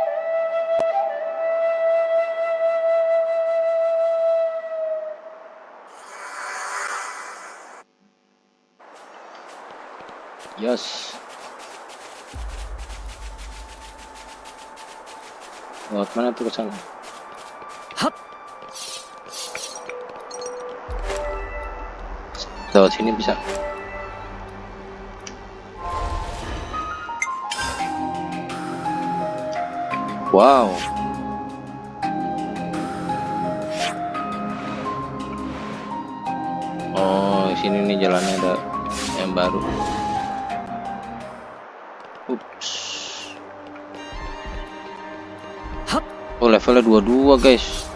Yes. Lewat mana tuh ke sana? はっ。Lewat sini bisa. Wow. Oh, sini nih jalannya ada yang baru. levelnya 22 guys.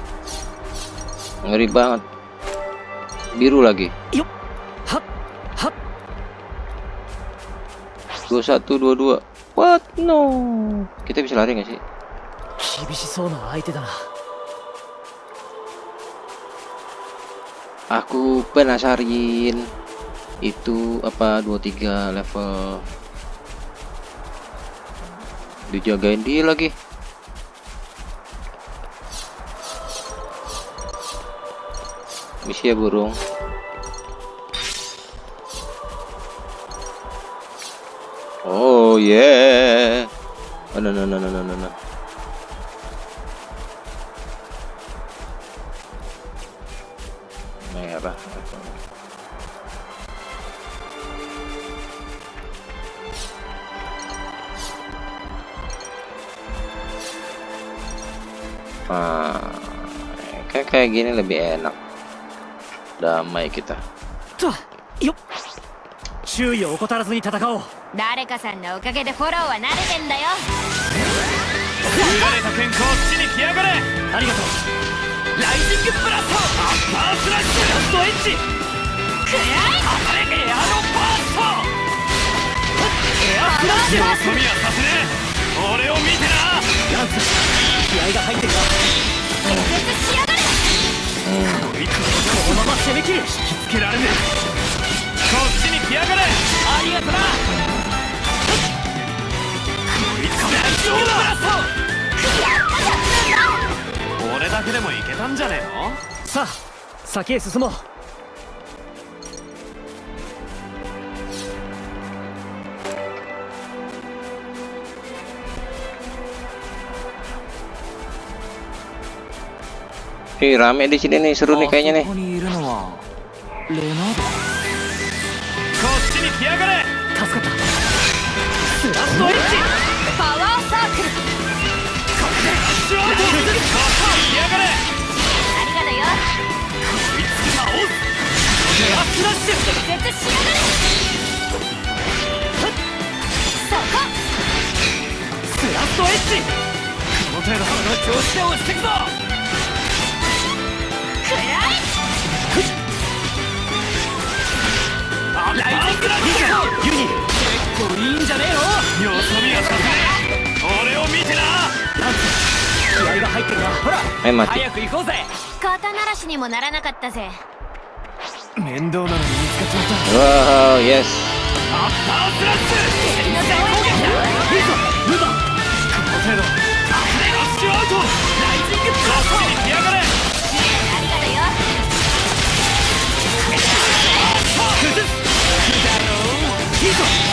Ngeri banget. Biru lagi. 2122 what? No. Kita bisa lari nggak sih? Aku penasarin. Itu apa 23 level? Dijagain dia lagi. Ya burung. Oh yeah. Oh, no no no no no no no. Ah, kayak kayak gini lebih enak. Damai kita. とよっ注意を怠らずに戦おう誰かさんのおかげでフォローは慣れてんだよ。優れた剣こっちに来やがれ。ありがとう。ライジングブラスト。アッパースラッシュラストエッジ。くらい。当たれエアロバースト。エアスラッシュよそ見はさせね。え俺を見てな。ランス気合が入ってるな。気絶しやこいつこのまま攻め切る。引きつけられねえ。こっちに来やがれ。ありがとな。こいつ大丈夫だ俺だけでもいけたんじゃねえの？さあ先へ進もう。Ih, rame di sini nih, seru nih kayaknya nih. こライジングラッシュユニ結構いいんじゃねえのよそ見はさせ俺を見てなランス。気合が入ってるなほら Eh. 早く行こうぜ肩慣らしにもならなかったぜ面倒なのに見つかっちまった Wow, yes. アッパースラッシュ攻撃だいいぞ。ムーバーこの程度。アッシュアウトライジング。ブラに来やがれ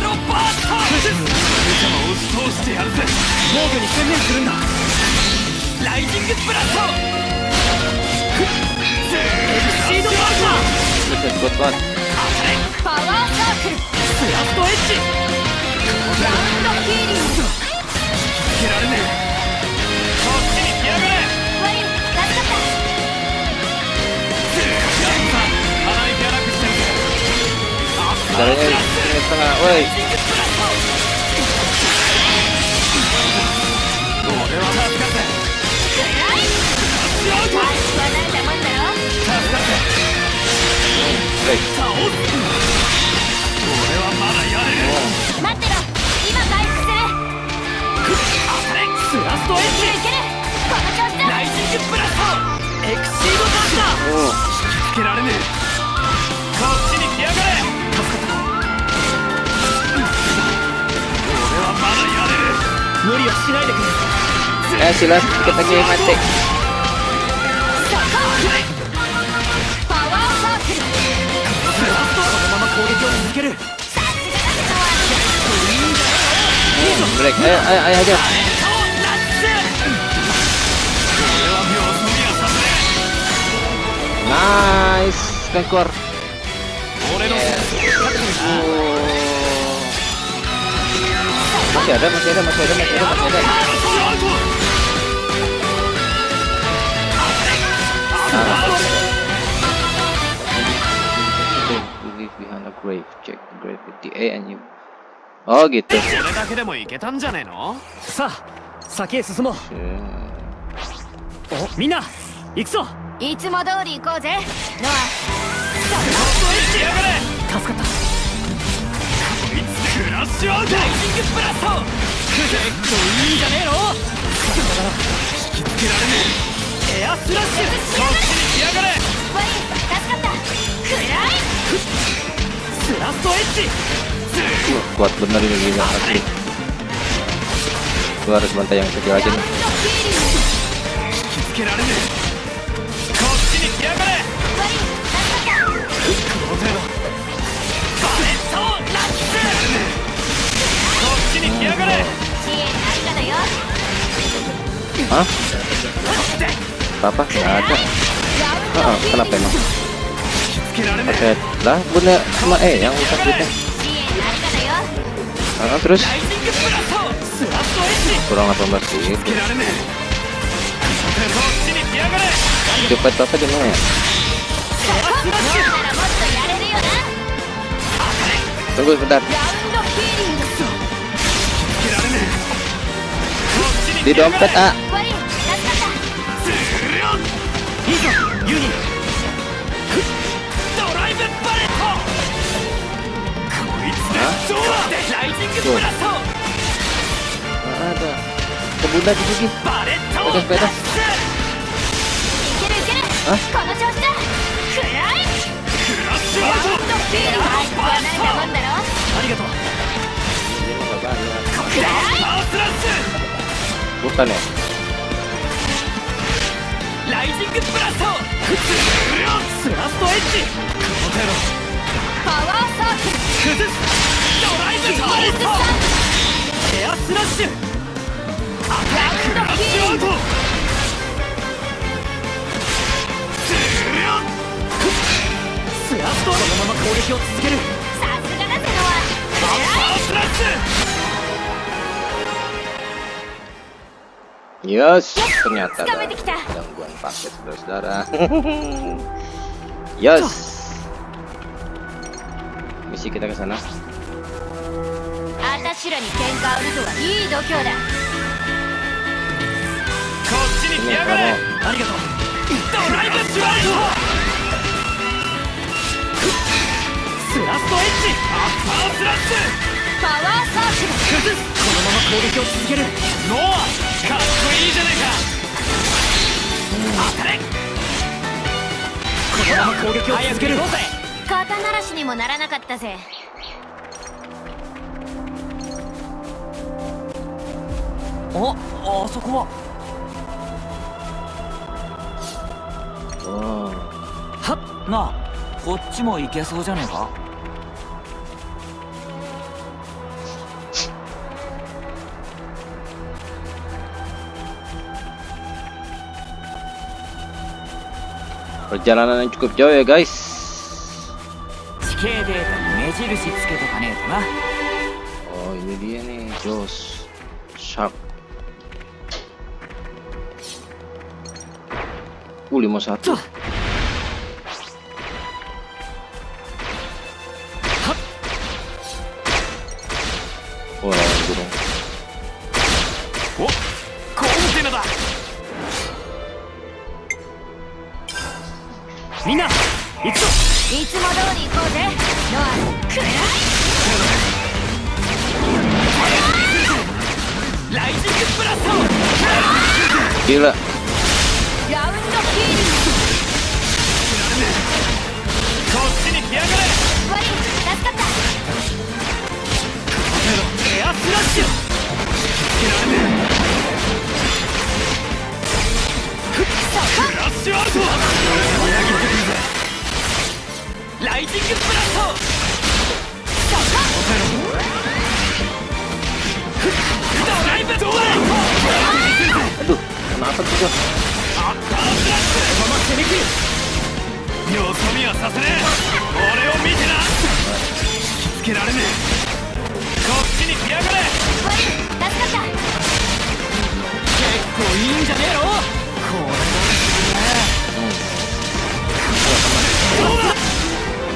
ロバースト邪魔を押し通してやるぜ防御に専念するんだライジングブラストシードバーサーパワーサークルスラストエッジラウンドヒーリングつけられねえこっちに来やがれワリン助かった鼻息荒くしてるぜ Caranya ini setengah. Woi, 俺は助かるぜアイスは慣れたもんだろ woi. 俺はまだやれる待ってろ今回復するスラストエッジいけるいけるこの調子だライジングブラストエクシードバーサー Oh, つけられねえこっちに Ya, eh sila kita lagi mati. Eh, eh, eh, nice, rekor やめ、やめ、やめ、や、ださあ先へ進もう。おみんな行くぞ。いつも通り行こうぜ。助かった。ッシュアウトライジングブラスト結構いいんじゃねえの引きつけられねえエアスラッシュ来やがれワイ助かったくらいスラストエッジ kuat bener ini gila asli. Gua harus bantai yang kecil aja nih. に来やがれ支援ありがだよ Hah? Apa? Nggak ada. ラウン Ah, ドヒーリン kenapa グ emang? つけられね Oke, lah bunda sama E yang utang duitnya. 支援ありがだよ Ah, terus ライジングブラスト スラストエッジ kurang 18 sih. つけられねえこっちに来やがれ Cepet apa di mana ya? ならもっとやれるよな Tunggu sebentar. こっちに Di 来やがれ dompet A. ワイ助かったずるよいいぞユニドライブバレットこいつでどうだライジングブラスト Ada. Ke bunda di sini. バレット Sepeda, sepeda. いけるいけるあこの調子だくらいクラッシュアウトラウンドヒーリングは慣れたもんだろありがとう Ini mah nggak banyak. どったね。ライジングブラストスラストエッジこの手のパワーサークル崩すドライブトリストエアスラッシュアタックラッシュアウトスラストこのまま攻撃を続けるさすがだゼロは。パワスラッシュ Yes, ternyata ada gangguan paket saudara-saudara. yes. Misi kita ke sana. Ini kamu. スラストエッジアッパースラッシュパワーサークルこのまま攻撃を続ける。ュノアかっこいいじゃねえか。当たれこのまま攻撃を続ける。肩慣らしにもならなかったぜああそこは。Oh, はっ。なあこっちも行けそうじゃねえか？perjalanan yang cukup jauh ya guys. Oh ini dia nih jos, Shark. Uh 51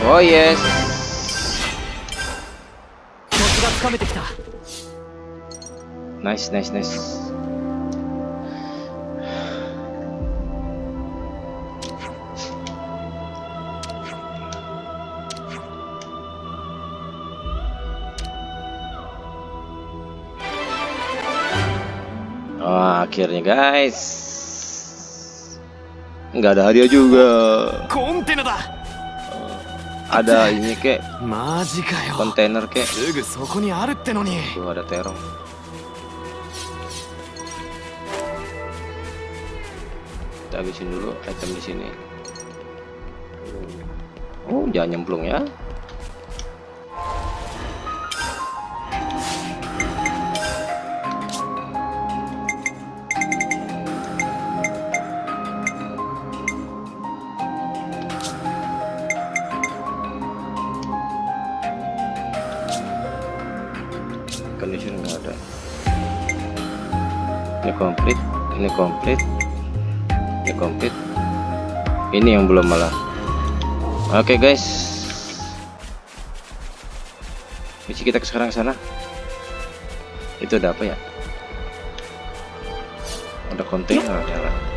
Oh yes. Nice, nice, nice. Akhirnya guys, nggak ada hadiah juga. Kontainer dah ada ini kek. Kontainer kek. Tuh ada terong. Kita habisin dulu item di sini. Oh jangan nyemplung ya. Komplit ini komplit ini komplit. Ini yang belum malah oke guys. Misi kita sekarang sana. Itu ada apa ya? Ada kontainer jalan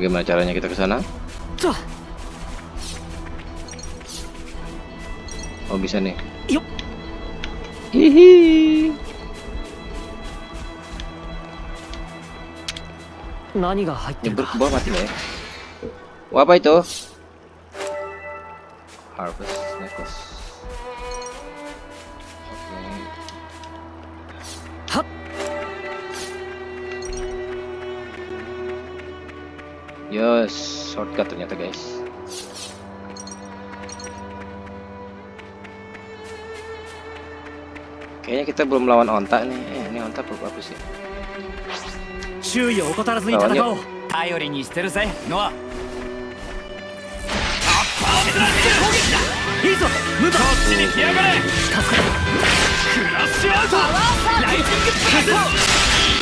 Bagaimana caranya kita ke sana? Oh bisa nih. Yuk. Hihi. Nani ke bawah mati ya? nih. Wah apa itu? Harvest necklace. Yes, shortcut ternyata guys. Kayaknya kita belum lawan onta nih. Eh, ini onta perlu apa sih? Lawan yuk.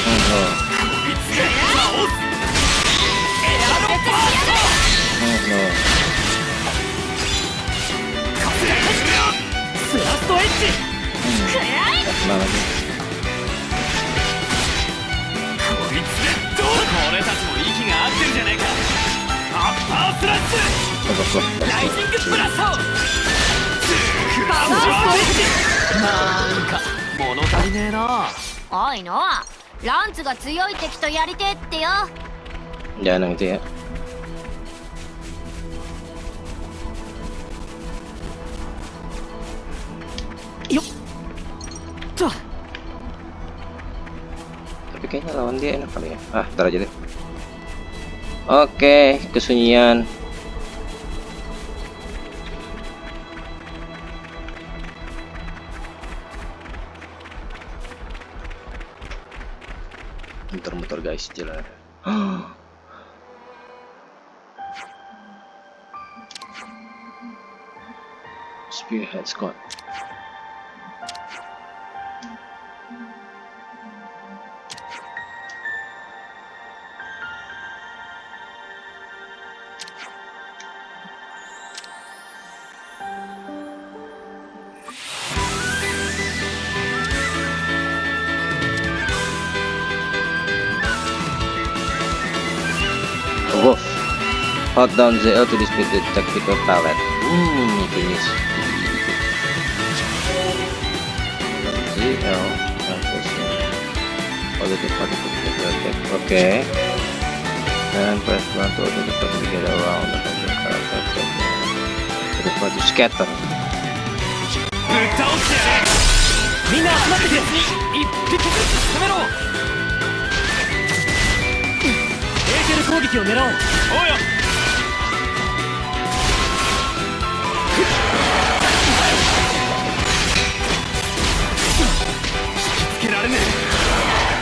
Hmm, oh. Kena lagi. こいつでどう俺たちも息が合ってるじゃねえかアッパースラッシ Coba, coba. ュライジングブラストクラッシュアウトなんか物足りねえなおいのランツが強い敵とやりてえってよ Jangan yang itu ya. Tuh. Tapi kayaknya lawan dia enak kali ya. Ah, ntar aja deh. Oke, kesunyian. Muter-muter guys jalan. Spearhead Scott. Hold down ZL to display the tactical palette. Hmm, finish. ZL. Positive particle attack. Okay. And press one to open the button to get around the control character. To the button to scatter. ぶっ倒してやれみんな集まってくれ一匹ずつ攻めろエーテル攻撃を狙おうおうよ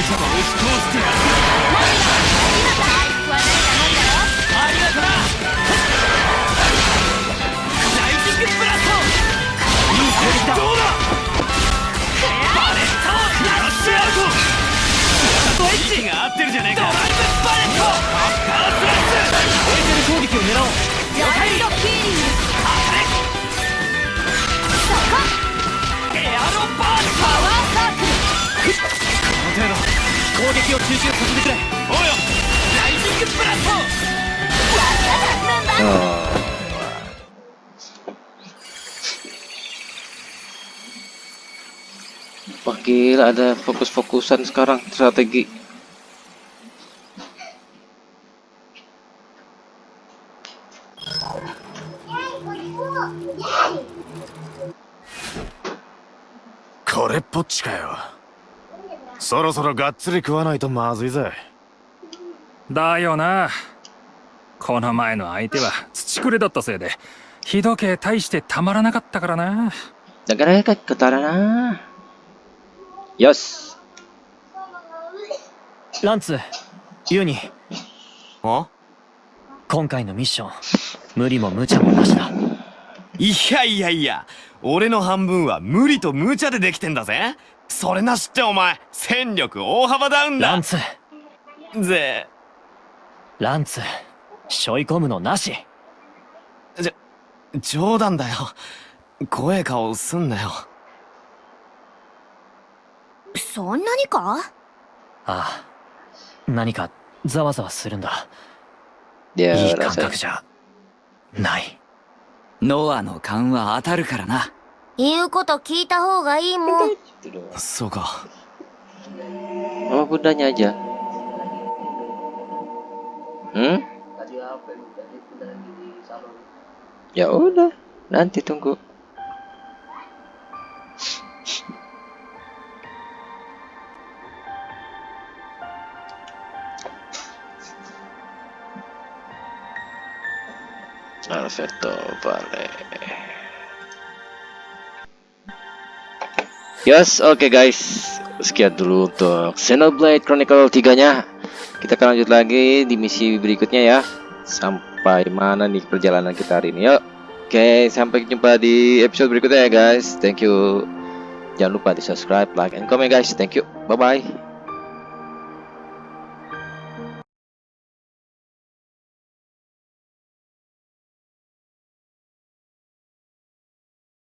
無茶も押し通してやる。攻撃を集中させてくれおうよライジングブラスト Oh. Wah gila ada fokus-fokusan sekarang strategi.「これっぽっちかよ そろそろがっつり食わないとまずいぜ。だよな。この前の相手は土くれだったせいで日時計大してたまらなかったからな。Negara ka ketara na. Yes. ランツユニ。あ？今回のミッション無理も無茶もなしだ。いやいやいや俺の半分は無理と無茶でできてんだぜそれなしってお前戦力大幅ダウンだ。ランツ。ぜランツ背負い込むのなし。冗談だよ。怖え顔すんなよ。そんなにか？ああ。何かざわざわするんだ。いい感覚じゃない。ノアの勘は当たるからな言うこと聞いた方がいいもん。そうか Oh bundanya aja. Hmm? Ya udah, nanti tunggu. Alberto vale. Yes, oke guys. Sekian dulu untuk Xenoblade Chronicle 3-nya. Kita akan lanjut lagi di misi berikutnya ya. Sampai mana nih perjalanan kita hari ini? Yuk. Oke, sampai jumpa di episode berikutnya ya guys. Thank you. Jangan lupa di subscribe, like, and comment guys. Thank you. Bye bye.